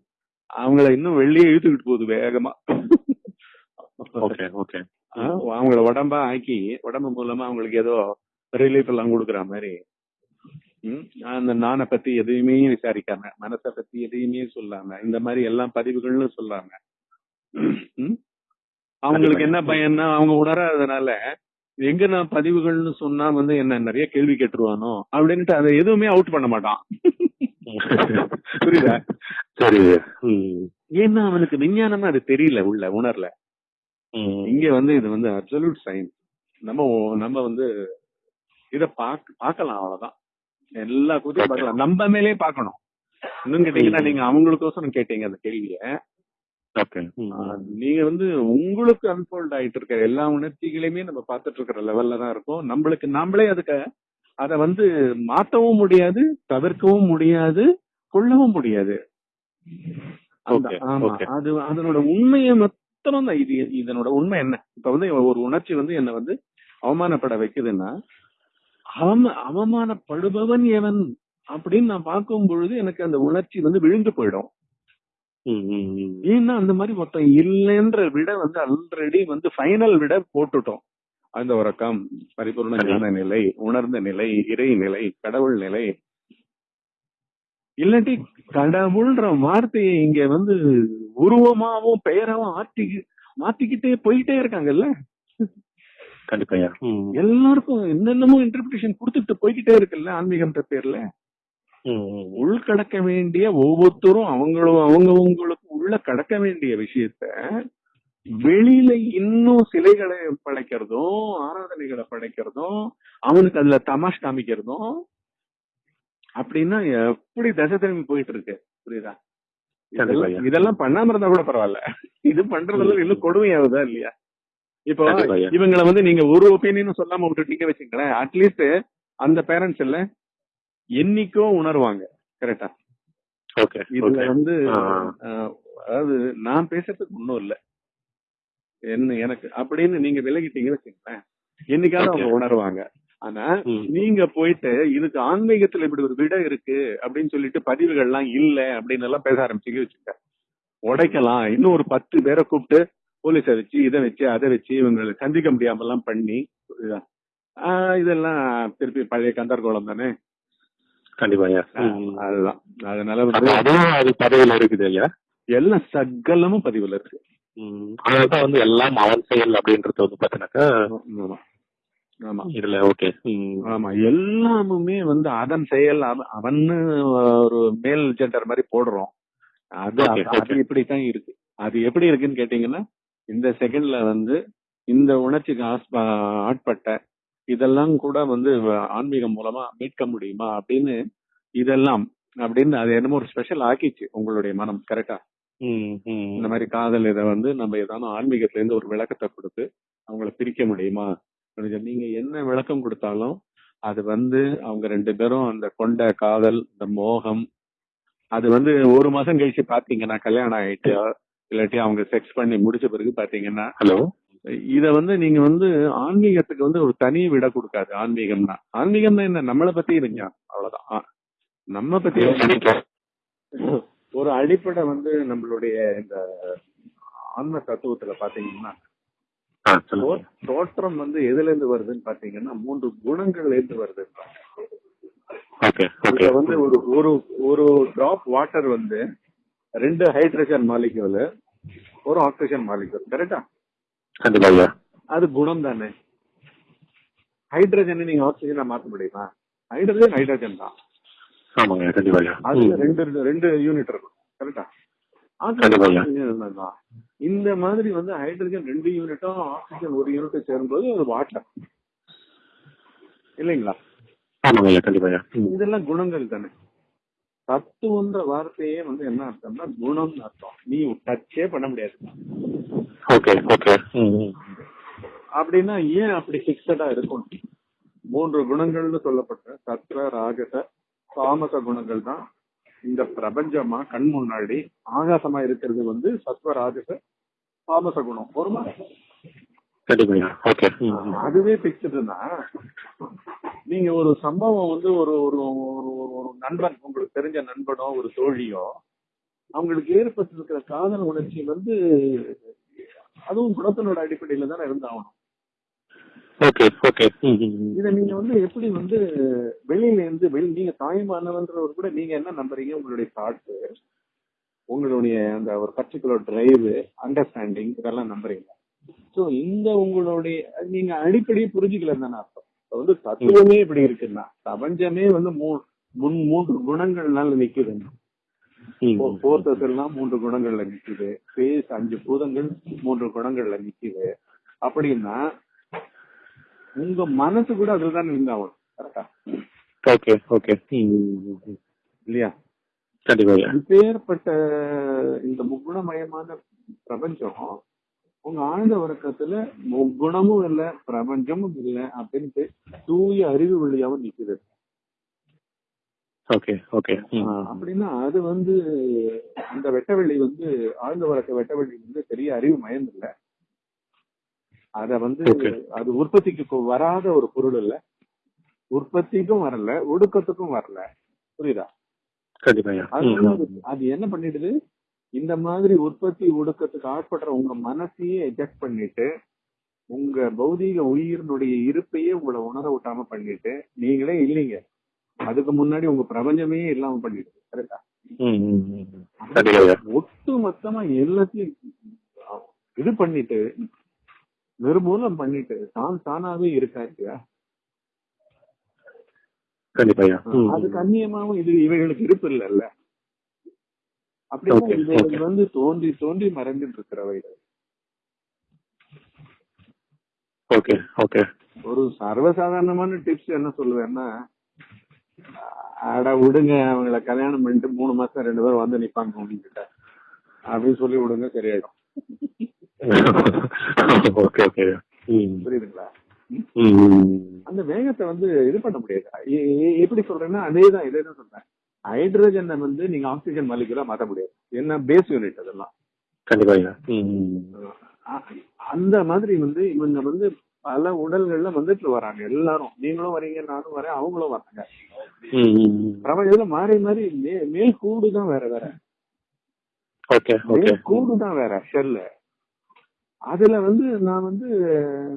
அவங்கள இன்னும் வெளியே இழுத்துக்கிட்டு போகுது வேகமா.
Okay okay.
ஆ, அவங்கள உடம்பா ஆக்கி உடம்பு மூலமா அவங்களுக்கு ஏதோ ரிலீஃப் எல்லாம் கொடுக்குற மாதிரி. அந்த நானை பத்தி எதையுமே விசாரிக்காம மனசை பத்தி எதையுமே சொல்லாம இந்த மாதிரி எல்லா பதிவுகள்னு சொல்லாம அவங்களுக்கு என்ன பயன்னா அவங்க உணராதனால எங்க நான் பதிவுகள்னு சொன்னா வந்து என்ன நிறைய கேள்வி கேட்டுருவானோ? அப்படின்ட்டு அதை எதுவுமே அவுட் பண்ண மாட்டான். <laughs> புரியுதா?
சரி.
ஏன்னா அவனுக்கு விஞ்ஞானமா அது தெரியல உள்ள உணரல. இங்க வந்து இது வந்து அப்சல்யூட் சயின்ஸ் நம்ம நம்ம வந்து இத பாக்க பார்க்கலாம் அவ்வளவுதான். எல்லா கூத்தையும்
Okay.
பார்க்கலாம். நம்ம மேலே பார்க்கணும். இன்னும் கேட்டீங்கன்னா. நீங்க அவங்களுக்கோசரம் கேட்டீங்க அந்த கேள்விய.
ஓகே
நீங்க வந்து உங்களுக்கு அன்ஃபோல்ட் ஆயிட்டு இருக்கிற எல்லா உணர்ச்சிகளையுமே நம்ம பார்த்துட்டு இருக்கிற லெவல்ல தான் இருக்கோம். நம்மளுக்கு நாமளே அதுக்கு அத வந்து மாத்தவும் முடியாது தவிர்க்கவும் முடியாது கொள்ளவும் முடியாது. அது அதனோட உண்மையை மாத்திரம் தான் இது இதனோட உண்மை என்ன? இப்ப வந்து ஒரு உணர்ச்சி வந்து என்ன வந்து அவமானப்பட வைக்குதுன்னா அவம அவமானப்படுபவன் எவன் அப்படின்னு நான் பார்க்கும் பொழுது எனக்கு அந்த உணர்ச்சி வந்து விழுந்து போயிடும். ஏன்னா அந்த மாதிரி மொத்தம் இல்லைன்ற விட வந்து ஆல்ரெடி வந்து ஃபைனல் விட போட்டுட்டோம். அந்த உறக்கம் பரிபூர்ண ஞான நிலை உணர்ந்த நிலை இறை நிலை கடவுள் நிலை. இல்லாட்டி கடவுள்ன்ற வார்த்தையை இங்க வந்து உருவமாவும் பெயராவும் ஆட்டி மாத்திக்கிட்டே போயிட்டே இருக்காங்கல்ல?
கண்டிப்பா.
எல்லாருக்கும் என்னென்னமோ இன்டர்பிரேஷன் கொடுத்துட்டு போய்கிட்டே இருக்குல்ல ஆன்மீகம்ன்ற பேர்ல. உள்கடக்க வேண்டிய ஒவ்வொருத்தரும் அவங்களும் அவங்கவங்களுக்கு உள்ள கடக்க வேண்டிய விஷயத்த வெளியில இன்னும் சிலைகளை படைக்கிறதும் ஆராதனைகளை படைக்கிறதும் அவனுக்கு அதுல தமாஷ் காமிக்கிறதும் அப்படின்னா எப்படி தசை திரும்பி போயிட்டு இருக்கு புரியுதா? இதெல்லாம் பண்ணாம இருந்தா கூட பரவாயில்ல. இது பண்றதுல இன்னும் கொடுமையாகுதா இல்லையா? இப்போ. இவங்களை வந்து நீங்க ஒரு ஒப்பீனியன் சொல்லாம விட்டுட்டீங்க வச்சுங்களேன் அட்லீஸ்ட் அந்த பேரண்ட்ஸ் இல்ல என்னைக்கோ உணர்வாங்க கரெக்டா
ஓகே
இதுல வந்து அதாவது நான் பேசுறதுக்கு ஒண்ணும் இல்ல. என்ன எனக்கு அப்படின்னு நீங்க விலகிட்டீங்கன்னு வச்சுங்களேன் என்னைக்காவது அவங்க. உணர்வாங்க. ஆனா. நீங்க போயிட்டு இதுக்கு ஆன்மீகத்துல இப்படி ஒரு விடை இருக்கு அப்படின்னு சொல்லிட்டு பதிவுகள்லாம் இல்ல அப்படின்னு எல்லாம் பேச ஆரம்பிச்சீங்க வச்சுக்க உடைக்கலாம். இன்னும் ஒரு பத்து பேரை கூப்பிட்டு போலீஸை வச்சு இதை வச்சு அதை வச்சு இவங்களை சந்திக்க முடியாம எல்லாம் பண்ணி இதெல்லாம் திருப்பி பழைய கந்தர்கோளம் தானே?
கண்டிப்பா.
அதுதான் அதனால
அதுவும் அது பதவியில இருக்குது ஐயா
எல்லாம் சகலமும் பதிவுல இருக்கு.
அதனாலதான் வந்து எல்லாம் அவன் செயல் அப்படின்றது வந்து பாத்தீங்கன்னாக்கா
ஆமா
இதுல ஓகே.
ஆமா எல்லாமுமே வந்து அதன் செயல் அவ- அவன்னு ஒரு மேல் ஜெண்டர் மாதிரி போடுறோம் அது அது. இப்படித்தான் இருக்கு அது எப்படி இருக்குன்னு கேட்டீங்கன்னா இந்த செகண்ட்ல வந்து இந்த உணர்ச்சிக்கு ஆட்பட்ட இதெல்லாம் கூட வந்து ஆன்மீகம் மூலமா மீட்க முடியுமா அப்படின்னு இதெல்லாம் அப்படின்னு அது என்னமோ ஒரு ஸ்பெஷல் ஆக்கிச்சு உங்களுடைய மனம் கரெக்டா. இந்த மாதிரி காதல் இதை வந்து நம்ம ஏதானும் ஆன்மீகத்துல இருந்து ஒரு விளக்கத்தை கொடுத்து அவங்கள பிரிக்க முடியுமா? நீங்க என்ன விளக்கம் கொடுத்தாலும் அது வந்து அவங்க ரெண்டு பேரும் அந்த கொண்ட காதல் இந்த மோகம் அது வந்து ஒரு மாசம் கழிச்சு பாத்தீங்கன்னா கல்யாணம் ஆயிட்டு இல்லாட்டி அவங்க செக்ஸ் பண்ணி முடிச்ச பிறகு பாத்தீங்கன்னா
ஹலோ
இத வந்து நீங்க வந்து ஆன்மீகத்துக்கு வந்து ஒரு தனி விட கொடுக்காது. ஆன்மீகம்னா. ஆன்மீகம்னா என்ன? நம்மளை பத்தி இருங்க. அவ்வளவுதான். நம்ம பத்தி ஒரு அடிப்படை வந்து நம்மளுடைய இந்த ஆன்ம தத்துவத்துல பாத்தீங்கன்னா தோற்றம் வந்து எதுல இருந்து வருதுன்னு பாத்தீங்கன்னா மூன்று குணங்கள்ல இருந்து வருது வந்து ஒரு ஒரு ஒரு டிராப் வாட்டர் வந்து ரெண்டு ஹைட்ரஜன் மாலிக்யூல் ஒரு ஆக்சிஜன் மாலிக்யூல் கரெக்டா
கண்டிப்பா
அது குணம் தானே ஹைட்ரஜனை நீங்க ஆக்சிஜனா மாத்த முடியுமா? ஹைட்ரஜன் ஹைட்ரஜன் தான்.
ஆமாங்க கண்டிப்பா
அதுல. ரெண்டு ரெண்டு யூனிட் இருக்கும் கரெக்டா. தான். இந்த மாதிரி வந்து ஹைட்ரஜன் ரெண்டு யூனிட்டும் ஆக்சிஜன் ஒரு யூனிட்டும் சேரும்போது அது வாட்டர். இல்லைங்களா. இதெல்லாம் குணங்கள் தானே. தத்துவன்ற வார்த்தையே வந்து என்ன அர்த்தம்னா குணம்னு அர்த்தம். நீ டச்சே பண்ண முடியாது.
ஓகே ஓகே
அப்படின்னா ஏன் அப்படி பிக்சடா இருக்கும் மூன்று குணங்கள்னு சொல்லப்பட்ட சத்ர ராஜச தாமச குணங்கள் தான் இந்த பிரபஞ்சமா கண் முன்னாடி ஆகாசமா இருக்கிறது வந்து சத்வ ராஜச தாமச குணம்.
ஓகே
அதுவே பிக்சடுனா நீங்க ஒரு சம்பவம் வந்து ஒரு ஒரு ஒரு ஒரு- நண்பன் உங்களுக்கு தெரிஞ்ச நண்பனோ ஒரு தோழியோ அவங்களுக்கு ஏற்பட்டிருக்கிற காதல் உணர்ச்சி வந்து அதுவும் குணத்தினோட அடிப்படையில தானே இருந்தாகணும்.
ஓகே ஓகே
இத நீங்க வந்து எப்படி வந்து வெளியில இருந்து வெளி நீங்க தாய்மானவன்றவர் கூட நீங்க என்ன நம்புறீங்க? உங்களுடைய தாட்ஸ் உங்களுடைய அந்த ஒரு பர்டிகுலர் டிரைவ் அண்டர்ஸ்டாண்டிங் இதெல்லாம் நம்புறீங்க சோ இந்த உங்களுடைய நீங்க அடிப்படையை புரிஞ்சுக்கல தானே அர்த்தம். வந்து தத்துவமே இப்படி இருக்குன்னா பிரபஞ்சமே வந்து முன் மூன்று குணங்கள்னால நிக்குது. போர்த்தஸ் எல்லாம் மூன்று குணங்கள்ல நிக்குது. ஸ்பேஸ் அஞ்சு பூதங்கள் மூன்று குணங்கள்ல நிக்குது. அப்படின்னா உங்க மனசு கூட அதுல தான் இருந்தாகணும் கரெக்டா
ஓகே ஓகே
இல்லையா?
கண்டிப்பா
இப்பேற்பட்ட இந்த முக்குணமயமான பிரபஞ்சம் உங்க ஆழ்ந்த உறக்கத்துல முக்குணமும் இல்ல பிரபஞ்சமும் இல்ல அப்படின்ட்டு தூய அறிவு வழியாவும் நிக்குது.
ஓகே ஓகே
அப்படின்னா அது வந்து அந்த வெட்டவெளி வந்து ஆழ்ந்த உறக்க வெட்டவெளி வந்து பெரிய அறிவு மயம் இல்ல. அத வந்து. அது உற்பத்திக்கு வராத ஒரு பொருள் இல்ல. உற்பத்திக்கும் வரல ஒடுக்கத்துக்கும் வரல. புரியுதா? அது என்ன பண்ணிடுது? இந்த மாதிரி உற்பத்தி ஒடுக்கத்துக்கு ஆட்படுற உங்க மனசையே எஜெக்ட் பண்ணிட்டு உங்க பௌதீக உயிரினுடைய இருப்பையே உங்களை உணர விட்டாம பண்ணிட்டு நீங்களே இல்லைங்க. அதுக்கு முன்னாடி உங்க பிரபஞ்சமே இல்லாம பண்ணிடுது. கரெக்டா ஒட்டு மொத்தமா எல்லாத்தையும் இது பண்ணிட்டு நிர்மூலம் பண்ணிட்டு தான் தானாவே இருக்காச்சியா
கண்டிப்பா
அது கண்ணியமாவும் இது இவைகளுக்கு இருப்பு இல்லைல்ல அப்படின்னா. வந்து தோன்றி தோன்றி மறைந்துட்டு இருக்கிறவைகள்
ஓகே ஓகே
ஒரு சர்வசாதாரணமான டிப்ஸ் என்ன சொல்லுவேன்னா அட விடுங்க அவங்கள கல்யாணம் பண்ணிட்டு மூணு மாசம் ரெண்டு பேரும் வந்து நிப்பாங்க உங்ககிட்ட அப்படின்னு சொல்லி விடுங்க சரியாயிடும். <laughs>
ஓகே ஓகே
புரியுதுங்களா? அந்த வேகத்தை வந்து இது பண்ண முடியாது. எப்படி சொல்றேன்னா அதேதான் இதே தான் சொல்றேன். ஹைட்ரஜனை வந்து நீங்க ஆக்சிஜன் மாலிகுலா மாத்த முடியாது. என்ன பேஸ் யூனிட் அதெல்லாம்.
கண்டிப்பா
அந்த மாதிரி வந்து இவங்க வந்து பல உடல்கள்ல வந்துட்டு வராங்க. எல்லாரும். நீங்களும் வரீங்க நானும் வரேன் அவங்களும் வராங்க. பிரபஞ்சத்துல மாறி மாறி மே- மேல் கூடு தான் வேற வேற. கூடு தான் வேற ஷெல்ல அதுல வந்து நான் வந்து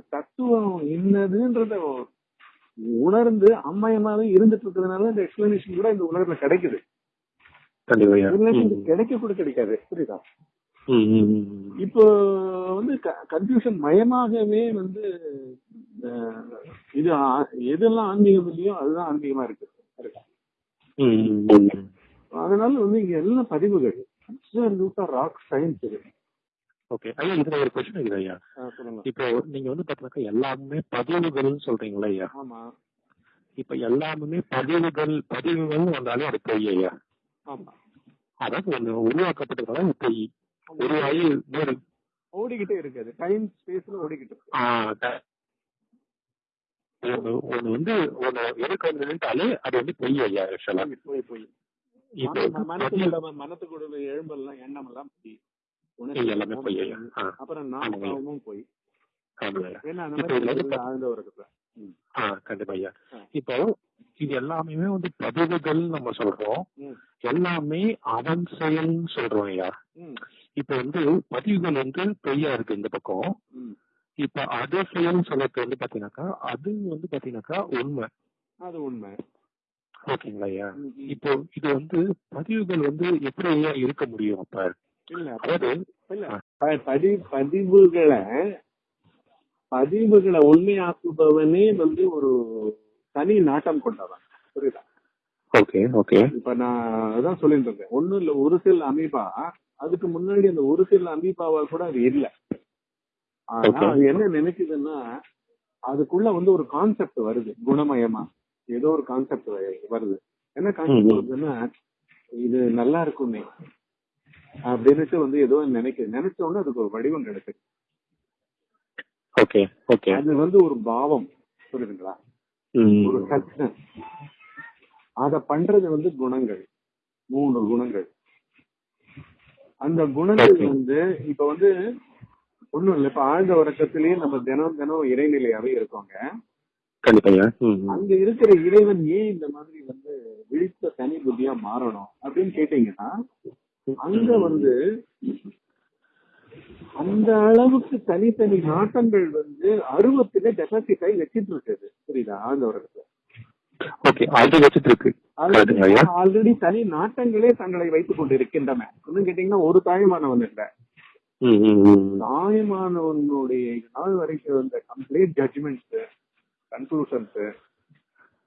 தத்துவம் என்னதுன்றத உணர்ந்து அம்மாயமாவே இருந்துட்டு இருக்கிறதுனால இந்த எக்ஸ்பிளனேஷன் கூட இந்த உலகத்துல கிடைக்குது. கிடைக்க கூட கிடைக்காது. புரியுதா? இப்போ வந்து கன்ஃபியூஷன் மயமாகவே வந்து இது எதெல்லாம் ஆன்மீகம் இல்லையோ அதுதான் ஆன்மீகமா இருக்கு? அதனால வந்து இங்க எல்லாம் பதிவுகள் ராக் சயின்ஸ் இது.
ஓகே ஐயா இதுல ஒரு கொஸ்டின் இருக்குது ஐயா. இப்போ நீங்க வந்து பாத்தீங்கன்னா எல்லாமே பதிவுகள்னு சொல்றீங்களா ஐயா?
ஆமா.
இப்ப எல்லாமே பதிவுகள் பதிவுகள் வந்தாலே அது பொய் ஐயா.
ஆமா.
அதாவது ஒண்ணு உருவாக்கப்பட்டதால பொய். உருவாகி வேறு
ஓடிக்கிட்டே இருக்கு அது. டைம் ஸ்பேஸ்ல ஓடிக்கிட்டு
ஒண்ணு வந்து ஒண்ணு எதுக்கு வந்துட்டாலே அது வந்து பொய் ஐயா ஆக்சுவலா
போய், போய் மனத்துக்குள்ள மனத்துக்குள்ள எழும்பெல்லாம் எண்ணம் எல்லாம் போய்.
பொய்
அப்புறம். நாமும் போய். ஏன்னா அந்த மாதிரி ஆழ்ந்த
கண்டிப்பா ஐயா. இப்போ இது எல்லாமே வந்து பதிவுகள் நம்ம சொல்றோம். எல்லாமே அவன் செயல்னு சொல்றோம் ஐயா. இப்ப வந்து பதிவுகள் வந்து பொய்யா இருக்கு இந்த பக்கம். இப்ப அது செயல்னு சொல்றது வந்து பாத்தீங்கன்னாக்கா அது வந்து பாத்தீங்கன்னாக்கா உண்மை.
அது உண்மை.
ஓகேங்களா ஐயா. இப்போ இது வந்து பதிவுகள் வந்து எப்படி ஐயா இருக்க முடியும் அப்ப?
இல்ல.
அதாவது
இல்ல. பதிவுகளை பதிவுகளை உண்மையாக்குபவனே வந்து ஒரு தனி நாட்டம் கொண்டவன். புரியுதா?
Okay okay.
இப்ப நான் அதான் சொல்லிட்டு இருக்கேன் ஒண்ணும் இல்ல ஒரு சில அமீபா அதுக்கு முன்னாடி அந்த ஒரு சில அமீபாவால் கூட அது இல்ல. ஆனா. அது என்ன நினைக்குதுன்னா அதுக்குள்ள வந்து ஒரு கான்செப்ட் வருது குணமயமா. ஏதோ ஒரு கான்செப்ட் வருது. என்ன கான்செப்ட். வருதுன்னா இது நல்லா இருக்குமே. அப்படின்னுட்டு வந்து ஏதோ நினைக்க நினைச்ச உடனே அதுக்கு ஒரு வடிவம் கிடைக்குது
ஓகே ஓகே.
அது வந்து ஒரு பாவம் புரியுதுங்களா? ஒரு டச்னஸ் அத பண்றது வந்து குணங்கள். மூணு குணங்கள். அந்த குணங்கள். வந்து இப்ப வந்து ஒண்ணும் இல்ல. இப்ப ஆழ்ந்த உறக்கத்திலேயே நம்ம தினம் தினம் இறைநிலையாவே இருக்கோங்க. அங்க இருக்கிற இறைவன் ஏன் இந்த மாதிரி வந்து விழித்த தனி புத்தியா மாறணும் அப்படின்னு கேட்டீங்கன்னா அங்க வந்து அந்த அளவுக்கு தனித்தனி நாட்டங்கள் வந்து அருவத்திலே டெபாசிட் ஆகி வச்சிட்டு இருக்குது புரியுதா
கரெக்டுங்க ஐயா?
ஆல்ரெடி தனி நாட்டங்களே தங்களை வைத்துக் கொண்டு இருக்கின்றன கேட்டீங்கன்னா ஒரு தாய்மானவன் இல்ல. தாய்மானவனுடைய நாள் வரைக்கும் வந்த கம்ப்ளீட் ஜட்ஜ்மெண்ட்ஸ் கன்க்ளூஷன்ஸ்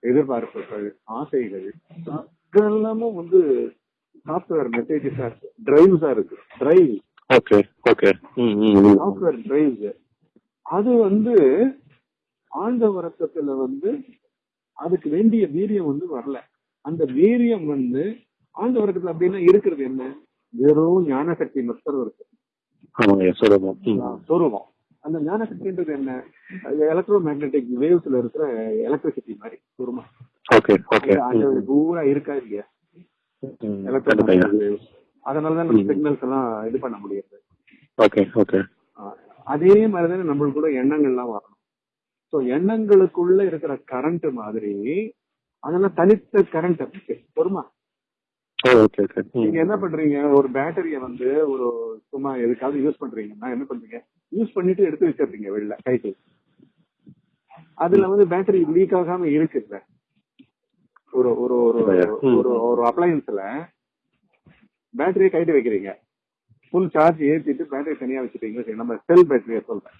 எதிர்பார்ப்புகள் ஆசைகள் எல்லாமும் வந்து சாஃப்ட்வேர் மெசேஜஸா இருக்கு டிரைவ்ஸா இருக்கு drive
okay okay.
Software drives அது வந்து ஆழ்ந்த உறக்கத்துல வந்து அதுக்கு வேண்டிய வீரியம் வந்து வரல. அந்த வீரியம் வந்து ஆழ்ந்த உறக்கத்துல அப்படின்னா இருக்கிறது என்ன? வெறும் ஞான சக்தி மட்டும் இருக்கு.
ஆமாங்க ஐயா சொல்லுங்க ம்.
சொருவம் அந்த ஞான சக்தின்றது என்ன எலக்ட்ரோ மேக்னெட்டிக் வேவ்ஸ்ல இருக்கிற எலக்ட்ரிசிட்டி மாதிரி சுருமா பூரா இருக்கா இல்லையா அதனாலதான் நம்ம. சிக்னல்ஸ் எல்லாம் இது பண்ண முடியாது.
ஓகே
அதே மாதிரிதானே நம்மளுக்கு கூட எண்ணங்கள்லாம் வரணும். சோ எண்ணங்களுக்குள்ள இருக்கிற கரண்ட் மாதிரி அதெல்லாம் தனித்த கரண்ட் பொறுமா. நீங்க என்ன பண்றீங்க? ஒரு பேட்டரிய வந்து ஒரு சும்மா எதுக்காவது யூஸ் பண்றீங்கன்னா என்ன பண்றீங்க? யூஸ் பண்ணிட்டு எடுத்து வச்சிருக்கீங்க வெளில கைக்கு. அதுல வந்து பேட்டரி லீக் ஆகாம இருக்குல்ல. ஒரு ஒரு ஒரு. ஒரு ஒரு அப்ளையன்ஸ்ல பேட்டரியை கைட்டு வைக்கிறீங்க. ஃபுல் சார்ஜ் ஏத்திட்டு பேட்டரி தனியா வச்சுட்டீங்க நம்ம செல் பேட்டரியை சொல்றேன்.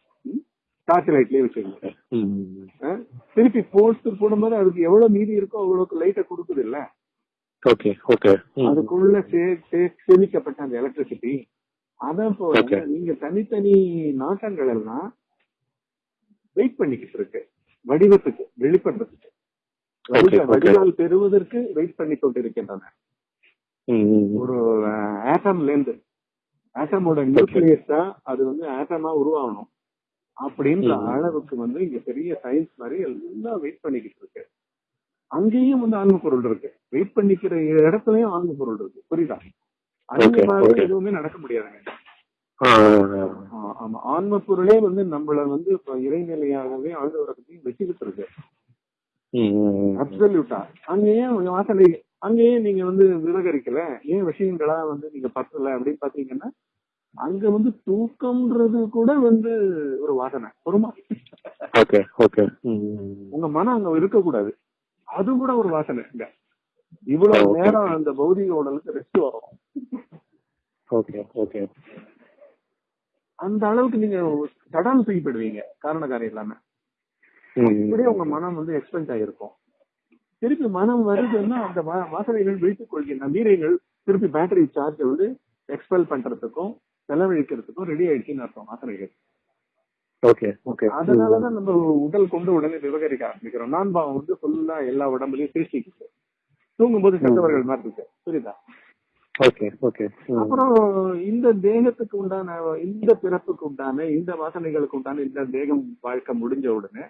டார்ச் லைட்லயே வச்சுக்கோங்க? திருப்பி போட்டு போடும்போது அதுக்கு எவ்வளவு மீதி இருக்கோ அவ்வளவுக்கு லைட்டை கொடுக்குது இல்ல?
Okay okay.
அதுக்குள்ள சேமிக்கப்பட்ட அந்த எலக்ட்ரிசிட்டி அத போல. நீங்க தனித்தனி நாட்டங்கள் எல்லாம் வெயிட் பண்ணிக்கிட்டு இருக்கு. வடிவத்துக்கு வெளிப்படுறதுக்கு. வடிவால் பெறுவதற்கு வெயிட் பண்ணி
ம்.
ஒரு ஆட்டம்ல இருந்து ஆட்டமோட நியூக்ளியஸ் தான் அது வந்து ஆட்டமா உருவாகணும். அப்படின்ற. அளவுக்கு வந்து இங்க பெரிய சயின்ஸ் மாதிரி எல்லாம் வெயிட் பண்ணிக்கிட்டு இருக்கு. அங்கேயும் வந்து ஆன்ம பொருள் இருக்கு. வெயிட் பண்ணிக்கிற இடத்துலயும் ஆன்ம பொருள் இருக்கு. புரியுதா? அந்த மாதிரி. எதுவுமே நடக்க முடியாதுங்க ஆமா. ஆன்ம பொருளே வந்து நம்மள வந்து இறைநிலையாகவே ஆழ்ந்த உறக்கத்தையும் வச்சுக்கிட்டு இருக்கு. அப்சல்யூட்டா அங்க ஏன் வாசனை அங்கேயே நீங்க வந்து விவகரிக்கல. ஏன் விஷயங்களா வந்து நீங்க பத்தல அப்படின்னு பாத்தீங்கன்னா அங்க வந்து தூக்கம்ன்றது கூட வந்து ஒரு வாசனை. பொறுமா.
Okay okay.
உங்க மனம் அங்க இருக்க கூடாது அது கூட ஒரு வாசனை. இங்க இவ்வளவு நேரம். அந்த பௌதிக உடலுக்கு ரெஸ்ட் வரும்.
Okay okay.
அந்த அளவுக்கு நீங்க சடால் செய்யப்படுவீங்க. காரண காரியம் இல்லாம. இப்படியே உங்க மனம் வந்து எக்ஸ்பெண்ட் ஆகிருக்கும் திருப்பி மனம் வருதுன்னா அந்த வாசனைகள் விழித்துக் கொள்கின்ற வீரைகள் திருப்பி பேட்டரி சார்ஜ் வந்து எக்ஸ்பெல் பண்றதுக்கும் செலவழிக்கிறதுக்கும் ரெடி ஆயிடுச்சுன்னு அர்த்தம் வாசனைகள்.
Okay okay.
அதனாலதான் நம்ம உடல் கொண்டு உடனே விவகரிக்க ஆரம்பிக்கிறோம். நான் பாவம் வந்து ஃபுல்லா எல்லா உடம்புலயும் திருச்சிக்குது தூங்கும்போது செத்தவர்கள் மாதிரி இருக்கு புரியுதா
ஓகே ஓகே.
அப்புறம் இந்த தேகத்துக்கு உண்டான இந்த பிறப்புக்கு உண்டான இந்த வாசனைகளுக்கு உண்டான இந்த தேகம் வாழ்க்கை முடிஞ்ச உடனே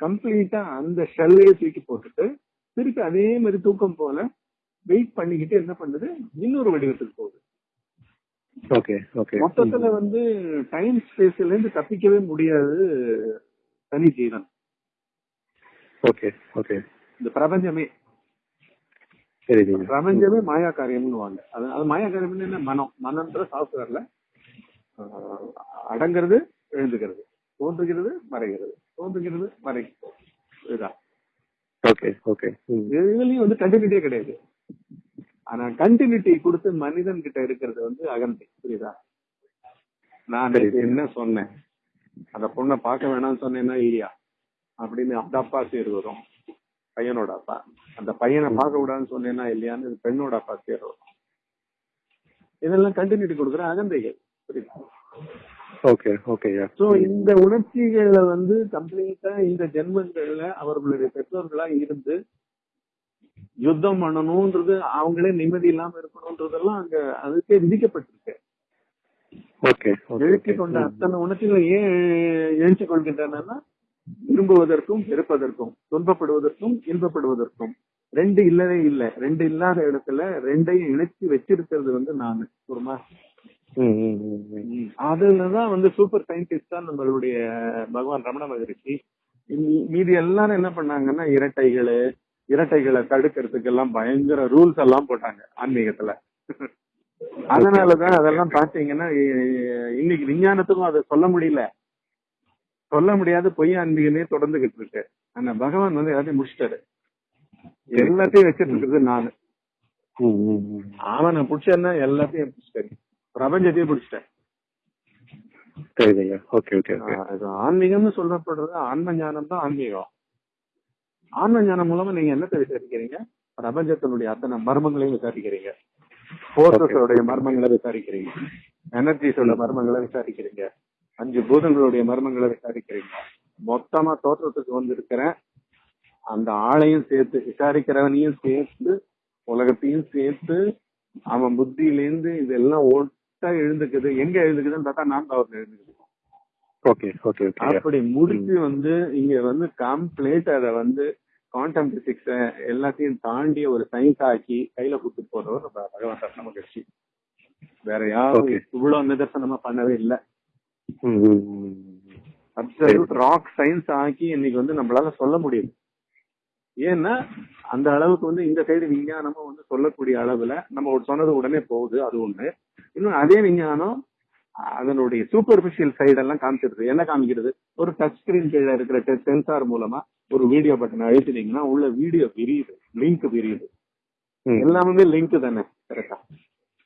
கம்ப்ளீட்டா அந்த ஷெல்லையே தூக்கி போட்டுட்டு திருப்பி அதே மாதிரி தூக்கம் போல வெயிட் பண்ணிக்கிட்டு என்ன பண்ணுது? இன்னொரு வடிவத்துக்கு போகுது.
Okay okay.
மொத்தத்துல வந்து டைம் ஸ்பேஸ்ல இருந்து தப்பிக்கவே முடியாது தனி ஜீவன்.
Okay okay.
இந்த பிரபஞ்சமே. பிரபஞ்சமே மாயா காரியம்னு வாங்க அது அது மாயா காரியம்னு என்ன? மனம். மனம்ன்ற சாஃப்ட்வேர்ல அடங்கிறது எழுந்துக்கிறது தோன்றுகிறது மறைகிறது. மறைகிறது இதுதான்.
ஓகே.
இதுலயும் வந்து கண்டினியூட்டியே கிடையாது. ஆனா கண்டினியூட்டி கொடுத்து மனிதன் கிட்ட இருக்கிறது வந்து அகந்தை. புரியுதா? நான். என்ன சொன்னேன்? அந்த பொண்ணை பார்க்க வேணாம்னு சொன்னேன்னா இல்லையா அப்படின்னு அந்த அப்பா சேர் வரும். பையனோட அப்பா. அந்த பையனை பார்க்க கூடாதுன்னு சொன்னேன்னா இல்லையான்னு பெண்ணோட அப்பா சேர் வரும். இதெல்லாம் கண்டினியூட்டி கொடுக்குற அகந்தைகள். புரியுதா?
ஓகே ஓகேயா
சோ இந்த உணர்ச்சிகளை வந்து கம்ப்ளீட்டா இந்த ஜென்மங்கள்ல அவர்களுடைய பெற்றோர்களா இருந்து யுத்தம் பண்ணணும்ன்றது அவங்களே நிம்மதி இல்லாம இருக்கணும்ன்றதெல்லாம் அங்க அதுக்கே விதிக்கப்பட்டிருக்கு.
ஓகே
எழுச்சி கொண்ட அத்தனை உணர்ச்சிகளை ஏன் எழுச்சி கொள்கின்றன விரும்புவதற்கும் வெறுப்பதற்கும் துன்பப்படுவதற்கும் இன்பப்படுவதற்கும். ரெண்டு இல்லவே இல்லை. ரெண்டு இல்லாத இடத்துல ரெண்டையும் இணைச்சு வச்சிருக்கிறது வந்து நான். ஒருமா அதுலதான் வந்து சூப்பர் சயின்டிஸ்ட் தான் நம்மளுடைய பகவான் ரமண மகரிஷி. மீதி எல்லாரும் என்ன பண்ணாங்கன்னா இரட்டைகளு இரட்டைகளை தடுக்கிறதுக்கு எல்லாம் பயங்கர ரூல்ஸ் எல்லாம் போட்டாங்க ஆன்மீகத்துல. அதனாலதான் அதெல்லாம் பாத்தீங்கன்னா இன்னைக்கு விஞ்ஞானத்துக்கும் அதை சொல்ல முடியல. சொல்ல முடியாத பொய் ஆன்மீகமே தொடர்ந்துகிட்டு இருக்கு. ஆனா பகவான் வந்து எல்லாத்தையும் முடிச்சிட்டாரு. எல்லாத்தையும் வச்சிட்டு இருக்கிறது நானு. அவனை பிடிச்சேன்னா எல்லாத்தையும் பிடிச்சிட்டாரு பிரபஞ்சத்தையும் பிடிச்சிட்டேன்.
சரிங்க ஓகே ஓகே
ஆன்மீகம்னு சொல்லப்படுறது ஆன்ம ஞானம் தான் ஆன்மீகம். ஆன்ம ஞானம் மூலமா நீங்க என்னத்தை விசாரிக்கிறீங்க? பிரபஞ்சத்தினுடைய அத்தனை மர்மங்களையும் விசாரிக்கிறீங்க. போர்சஸோடைய மர்மங்களை விசாரிக்கிறீங்க. எனர்ஜிஸோட மர்மங்களை விசாரிக்கிறீங்க. அஞ்சு பூதங்களுடைய மர்மங்களை விசாரிக்கிறீங்க. மொத்தமா தோற்றத்துக்கு வந்திருக்கிற அந்த ஆளையும் சேர்த்து விசாரிக்கிறவனையும் சேர்த்து உலகத்தையும் சேர்த்து அவன் புத்தியிலேருந்து இதெல்லாம் ஒட்டா எழுந்துக்குது. எங்க எழுந்துக்குதுன்னு பார்த்தா நான் எழுந்துக்குது
ஓகே
அப்படி முடிச்சு வந்து இங்க வந்து கம்ப்ளீட் அத வந்து குவாண்டம் பிசிக்ஸ் எல்லாத்தையும் தாண்டி ஒரு சயின்ஸ் ஆக்கி கையில கொடுத்துட்டு போறவர் பகவான் ரத்ன மகிழ்ச்சி வேற யாரும். இவ்வளவு நிதர்சனமா பண்ணவே இல்லை. அப்சல்யூட் ராக் சயின்ஸ் ஆக்கி இன்னைக்கு வந்து நம்மளால சொல்ல முடியுது. ஏன்னா அந்த அளவுக்கு வந்து இந்த சைடு விஞ்ஞானமும் வந்து சொல்லக்கூடிய அளவுல நம்ம சொன்னது உடனே போகுது. அது ஒண்ணு. இன்னும் அதே விஞ்ஞானம் அதனுடைய சூப்பர்பிஷியல் சைடெல்லாம் காமிச்சிருது. என்ன காமிக்கிறது? ஒரு டச் ஸ்கிரீன் கீழே இருக்கிற சென்சார் மூலமா ஒரு வீடியோ பட்டன் அழுத்தினீங்கன்னா உள்ள வீடியோ விரியுது. லிங்க் விரியுது. எல்லாமே லிங்க் தானே. கரெக்டா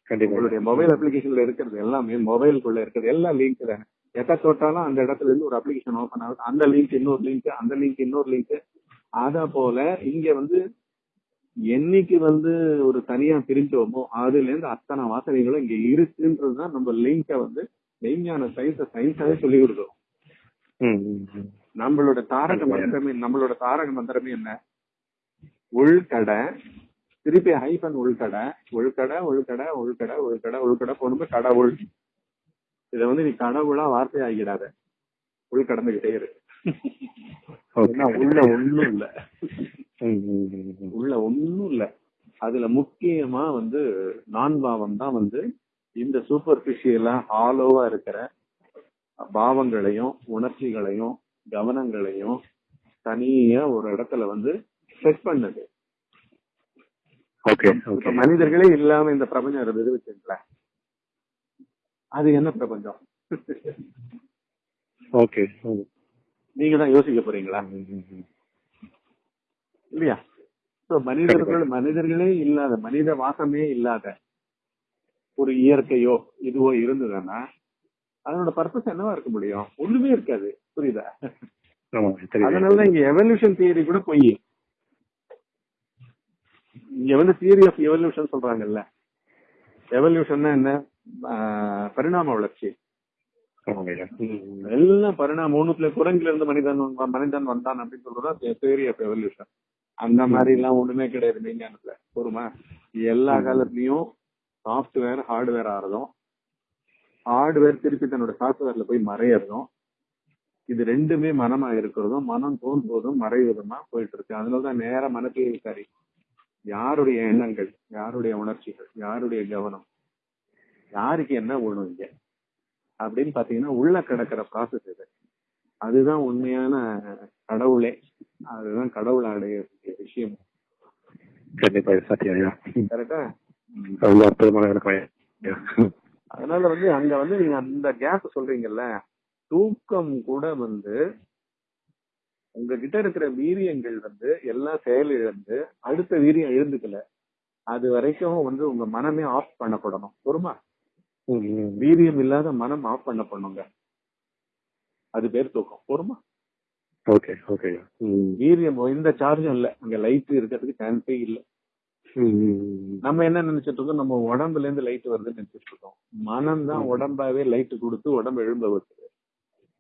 கண்டிப்பா.
உங்களுடைய மொபைல் அப்ளிகேஷன்ல இருக்கிறது எல்லாமே மொபைலுக்குள்ள இருக்கிறது எல்லாம் லிங்க் தானே. எதை தொட்டாலும் அந்த இடத்துல இருந்து ஒரு அப்ளிகேஷன் ஓபன் ஆகுது. அந்த லிங்க் இன்னொரு லிங்க் அந்த லிங்க் இன்னொரு லிங்க் அத போல இங்க வந்து என்னைக்கு வந்து ஒரு தனியா பிரிஞ்சோமோ அதுல இருந்து அத்தனை வாசனைகளும் இங்க இருக்குன்றதுதான் நம்ம லிங்க வந்து மெய்ஞான சயின்ஸ் சயின்ஸாவே சொல்லி கொடுக்குறோம். நம்மளோட தாரக மந்திரமே நம்மளோட தாரக மந்திரமே என்ன? உள்கடை திருப்பி ஹைபன் உள்கடை உள்கடை உள்கடை உள்கடை உள்கடை உள்கடை போனது கடவுள். இத வந்து நீ கடவுளா வார்த்தை ஆகிடாத உள் கடந்துகிட்டே இரு. <laughs>
ஓகே.
ஏன்னா உள்ள ஒண்ணும் இல்ல. உள்ள ஒண்ணும் இல்ல. அதுல முக்கியமா வந்து நான் பாவம் தான் வந்து இந்த சூப்பர்பிஷியலா ஹாலோவா இருக்கிற பாவங்களையும் உணர்ச்சிகளையும் கவனங்களையும் தனியா ஒரு இடத்துல வந்து செட் பண்ணுது. மனிதர்களே இல்லாம இந்த பிரபஞ்சம் இருந்தது வச்சுங்களேன் அது என்ன பிரபஞ்சம்?
ஓகே
நீங்க தான் யோசிக்க போறீங்களா. இல்லையா? So, மனிதர்கள் மனிதர்களே இல்லாத மனித வாசமே இல்லாத ஒரு இயற்கையோ இதுவோ இருந்ததுன்னா அதனோட பர்பஸ் என்னவா இருக்க முடியும்? ஒண்ணுமே இருக்காது. புரியுதா? அதனாலதான் இங்க எவல்யூஷன் தியரி கூட பொய். இங்க வந்து தியரி ஆஃப் எவல்யூஷன் சொல்றாங்கல்ல. எவல்யூஷன்னா என்ன? பரிணாம வளர்ச்சி. எல்லாம் பரிணாமம் ஒண்ணுத்துல குரங்குல இருந்து மனிதன் மனிதன் வந்தான் அப்படின்னு சொல்றதா தியரி ஆஃப் எவல்யூஷன் அந்த மாதிரி எல்லாம் ஒண்ணுமே கிடையாது விஞ்ஞானத்துல பொறுமா? எல்லா காலத்துலயும் சாஃப்ட்வேர் ஹார்ட்வேர் ஆறதும் ஹார்ட்வேர் திருப்பி தன்னோட சாஃப்ட்வேர்ல போய் மறையறதும் இது ரெண்டுமே மனமா இருக்கிறதும் மனம் தோன்றுவதும் மறைவதுமா போயிட்டு இருக்கு அதனாலதான் நேரா மனத்தையே விசாரி. யாருடைய எண்ணங்கள் யாருடைய உணர்ச்சிகள் யாருடைய கவனம் யாருக்கு என்ன வேணும் இங்க? அப்படின்னு பாத்தீங்கன்னா உள்ள கிடக்கிற ப்ராசஸ் இது. அதுதான் உண்மையான கடவுளே. அதுதான் கடவுள் அடைய விஷயம்.
கண்டிப்பா ம்.
கரெக்டா?
ரொம்ப அற்புதமான
அதனால வந்து அங்க வந்து நீங்க அந்த கேப் சொல்றீங்கல்ல தூக்கம் கூட வந்து உங்ககிட்ட இருக்கிற வீரியங்கள் வந்து எல்லாம் செயல் இழந்து அடுத்த வீரியம் எழுந்துக்கல. அது வரைக்கும் வந்து உங்க மனமே ஆஃப் பண்ணப்படணும். பொறுமா. வீரியம் இல்லாத மனம் ஆஃப் பண்ண பண்ணுங்க அது பேர் தூக்கம். பொறுமா?
Okay okay.
வீரியம் எந்த சார்ஜும் இல்ல. அங்க லைட் இருக்கிறதுக்கு சான்ஸே இல்ல. நம்ம என்ன நினைச்சிட்டு இருக்கோம்? நம்ம உடம்புல இருந்து லைட் வருதுன்னு நினைச்சிட்டு இருக்கோம். மனம் தான் உடம்பாவே லைட் கொடுத்து உடம்பு எழும்ப வைக்குது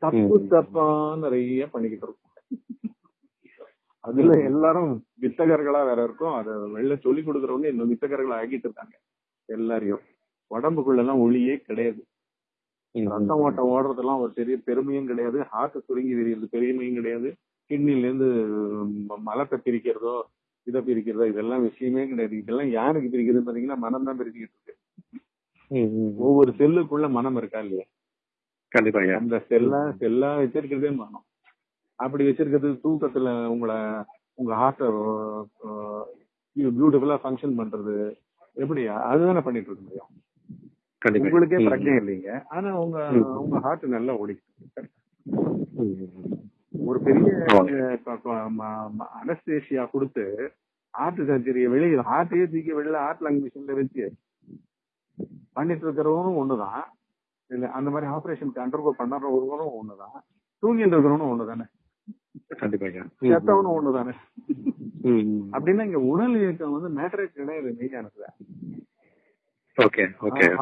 தப்பு. தப்பா நிறைய பண்ணிக்கிட்டு இருக்கோம். அதுல எல்லாரும் வித்தகர்களா வேற இருக்கும். அதை வெளில சொல்லி கொடுக்கறவங்க இன்னும் வித்தகர்களா ஆக்கிட்டு இருக்காங்க. எல்லாரையும். உடம்புக்குள்ள எல்லாம் ஒளியே கிடையாது. ரத்தம் ஓட்டம் ஓடுறதெல்லாம் ஒரு பெரிய பெருமையும் கிடையாது. ஹார்ட் சுருங்கி விரிகிறது பெருமையும் கிடையாது. கிட்னில இருந்து மலத்தை பிரிக்கிறதோ இதை பிரிக்கிறதோ இதெல்லாம் விஷயமே கிடையாது. இதெல்லாம் யாருக்கு பிரிக்குதுன்னு பாத்தீங்கன்னா மனம் தான் பிரிச்சுக்கிட்டு இருக்கு. ஒவ்வொரு செல்லுக்குள்ள மனம் இருக்கா இல்லையா?
கண்டிப்பா
அந்த செல்லா செல்லா வச்சிருக்கிறதே மனம். அப்படி வச்சிருக்கிறது தூக்கத்துல உங்களை உங்க ஹார்ட்ட பியூட்டிஃபுல்லா ஃபங்க்ஷன் பண்றது. எப்படி அதுதானே பண்ணிட்டு இருக்க முடியும் உங்களுக்கே பிரச்சனை இல்லைங்க. ஆனா உங்க. உங்க ஹார்ட் நல்லா
ம்.
ஒரு பெரிய
ஆமாங்க.
அனஸ்தேஷியா கொடுத்து ஹார்ட் சர்ஜரியை வெளியே ஹார்ட்டையே தூக்கி வெளியில ஹார்ட் லங் மிஷின்ல வச்சு பண்ணிட்டு இருக்கிறவனும் ஒண்ணுதான். இல்ல அந்த மாதிரி ஆபரேஷனுக்கு அண்டர்கோ பண்ணுறவங்களும் ஒண்ணுதான். தூங்கிட்டு இருக்கிறவனும் ஒண்ணுதானே. செத்தவனும் ஒண்ணுதானே. அப்படின்னா இங்க உடல் இயக்கம் வந்து மேட்டரே கிடையாது
ஓகே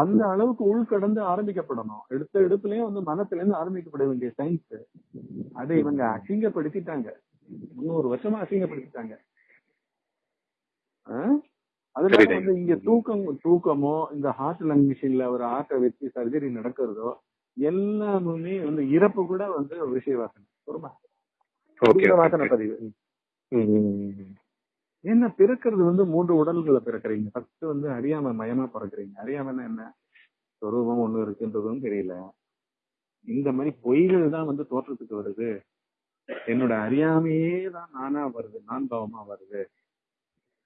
அந்த அளவுக்கு உள்கடந்து ஆரம்பிக்கப்படணும். எடுத்த எடுப்புலயும் வந்து மனத்துல இருந்து ஆரம்பிக்கப்பட வேண்டிய சயின்ஸ் அதை இவங்க அசிங்கப்படுத்திட்டாங்க. முன்னூறு வருஷமா அசிங்கப்படுத்திட்டாங்க? அதனால
சரிங்க.
வந்து இங்க தூக்கம் தூக்கமோ இந்த ஹார்ட் லங் மிஷின்ல ஒரு ஹார்ட்டை வச்சு சர்ஜரி நடக்கிறதோ எல்லாமே வந்து இறப்பு கூட வந்து விஷய வாசனை பொறுமா வாசனை பதிவு. என்ன பிறக்கிறது வந்து மூன்று உடல்களை பிறக்கிறீங்க? ஃபர்ஸ்ட் வந்து அறியாம மயமா பிறக்கிறீங்க. அறியாமன்னா என்ன? சொரூபம் ஒண்ணு இருக்குன்றதும் தெரியல. இந்த மாதிரி பொய்கள் தான் வந்து தோற்றத்துக்கு வருது. என்னோட அறியாமையே தான் நானா வருது நான் பாவமா வருது.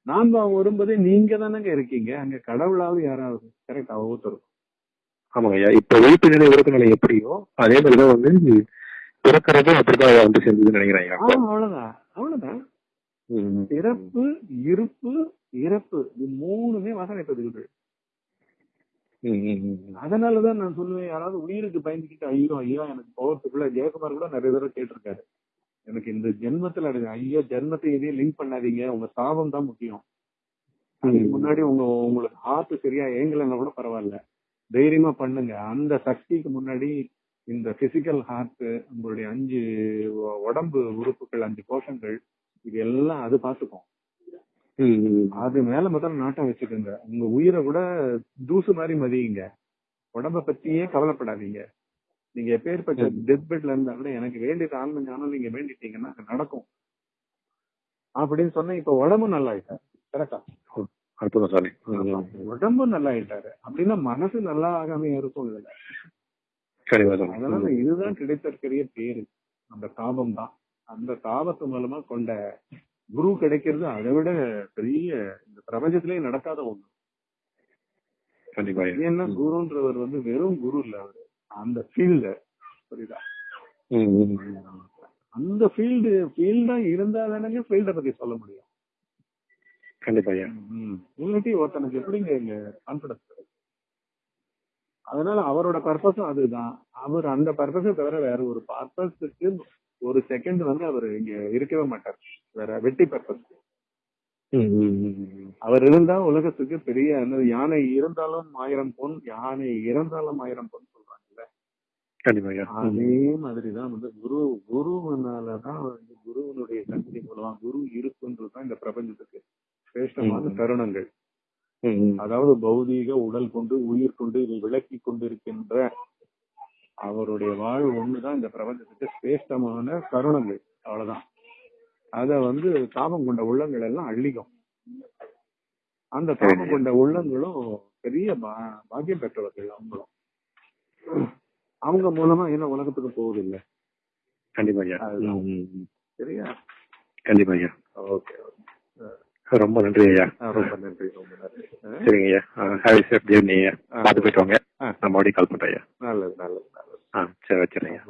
நான் பாவம் வரும்போதே நீங்க தானங்க இருக்கீங்க. அங்க கடவுளாவது யாராவது கரெக்டா ஒவ்வொருத்தரும்
ஆமாங்க ஐயா. இப்ப விழிப்பு நிலை உறக்க நிலை எப்படியோ அதே மாதிரிதான் வந்து பிறக்கிறதும் அப்படிதான் வந்து சேர்ந்ததுன்னு நினைக்கிறேன்
அவ்வளவுதான். அவ்வளவுதான். பிறப்பு இருப்பு இறப்பு இது மூணுமே வாசனை பதிவுகள். அதனாலதான் நான் சொல்லுவேன் யாராவது உயிருக்கு பயந்துக்கிட்டு ஐயோ ஐயோ எனக்கு போகிறதுக்குள்ள ஜெயக்குமார் கூட நிறைய தடவை கேட்டிருக்காரு. எனக்கு இந்த ஜென்மத்துல ஐயோ ஜென்மத்தை எதையும் லிங்க் பண்ணாதீங்க. உங்க சாபம் தான் முக்கியம். அதுக்கு முன்னாடி உங்க உங்களுக்கு ஹார்ட் சரியா ஏங்கலைன்னா கூட பரவாயில்ல. தைரியமா பண்ணுங்க. அந்த சக்திக்கு முன்னாடி இந்த பிசிக்கல் ஹார்ட் உங்களுடைய அஞ்சு உடம்பு உறுப்புகள் அஞ்சு கோஷங்கள் இது எல்லாம் அது பாத்துக்கும். அது மேல முதல்ல நாட்டம் வச்சுக்கோங்க. உங்க உயிரை கூட தூசு மாதிரி மதியுங்க. உடம்ப பத்தியே கவலைப்படாதீங்க. நீங்க எப்பேற்பட்ட டெத் பெட்ல இருந்தா கூட எனக்கு வேண்டியது ஆன்ம ஞானம் நீங்க வேண்டிட்டீங்கன்னா அது நடக்கும். அப்படின்னு சொன்னா இப்ப உடம்பு நல்லா ஆயிட்டாரு கரெக்டா
அற்புதம் சாமி.
உடம்பு நல்லா ஆயிட்டாரு அப்படின்னா மனசு நல்லா ஆகாம இருக்கும் இதுல. அதனால. இதுதான் கிடைத்திருக்கிற பேரு. அந்த தாபம் தான். அந்த தாபத்து மூலமா கொண்ட குரு கிடைக்கிறது அதை விட பெரிய இந்த பிரபஞ்சத்திலேயே நடக்காத ஒண்ணு.
கண்டிப்பா.
ஏன்னா குருன்றவர் வந்து வெறும் குரு இல்ல அவரு. அந்த ஃபீல்டு புரியுதா. அந்த ஃபீல்டு ஃபீல்டா இருந்தா தானங்க ஃபீல்ட பத்தி சொல்ல முடியும்.
கண்டிப்பா
இல்லாட்டி ஒருத்தனுக்கு எப்படிங்க இங்க கான்பிடன்ஸ் அதனால அவரோட பர்பஸும் அதுதான். அவர் அந்த பர்பஸை தவிர வேற ஒரு பர்பஸுக்கு ஒரு செகண்ட் வந்து அவர் இங்க இருக்கவே மாட்டார் வேற வெட்டி பர்பஸ். அவர் இருந்தா உலகத்துக்கு பெரிய யானை இருந்தாலும் ஆயிரம் பொன் யானை இறந்தாலும் ஆயிரம் பொன் சொல்றாங்கல்ல. அதே மாதிரிதான் வந்து குரு குருவனாலதான் வந்து குருவனுடைய சக்தி மூலமா குரு இருக்குன்றதுதான் இந்த பிரபஞ்சத்துக்கு சிரேஷ்டமான. தருணங்கள். அதாவது பௌதீக உடல் கொண்டு உயிர் கொண்டு இதை விளக்கி கொண்டிருக்கின்ற அவருடைய வாழ்வு ஒண்ணுதான் இந்த பிரபஞ்சத்துக்கு சிரேஷ்டமான தருணங்கள் அவ்வளவுதான். அத வந்து தாபம் கொண்ட உள்ளங்கள் எல்லாம் அள்ளிக்கும். அந்த தாபம் கொண்ட உள்ளங்களும் பெரிய பா- பாக்கியம் பெற்றவர்கள் அவங்களும். அவங்க மூலமா என்ன உலகத்துக்கு போகுது இல்ல?
கண்டிப்பா.
சரியா?
கண்டிப்பா ஐயா.
ஓகே.
ரொம்ப நன்றி ஐயா.
ரொம்ப நன்றி ரொம்ப நன்றி?
சரிங்க ஐயா. ஹாவி சேஃப் ஜேர்னி ஐயா. பார்த்து போயிட்டு வாங்க. நான் மறுபடியும் கால் பண்றேன் ஐயா.
நல்லது நல்லது நல்லது.
ஆ சரி வச்சிடுறேன் ஐயா.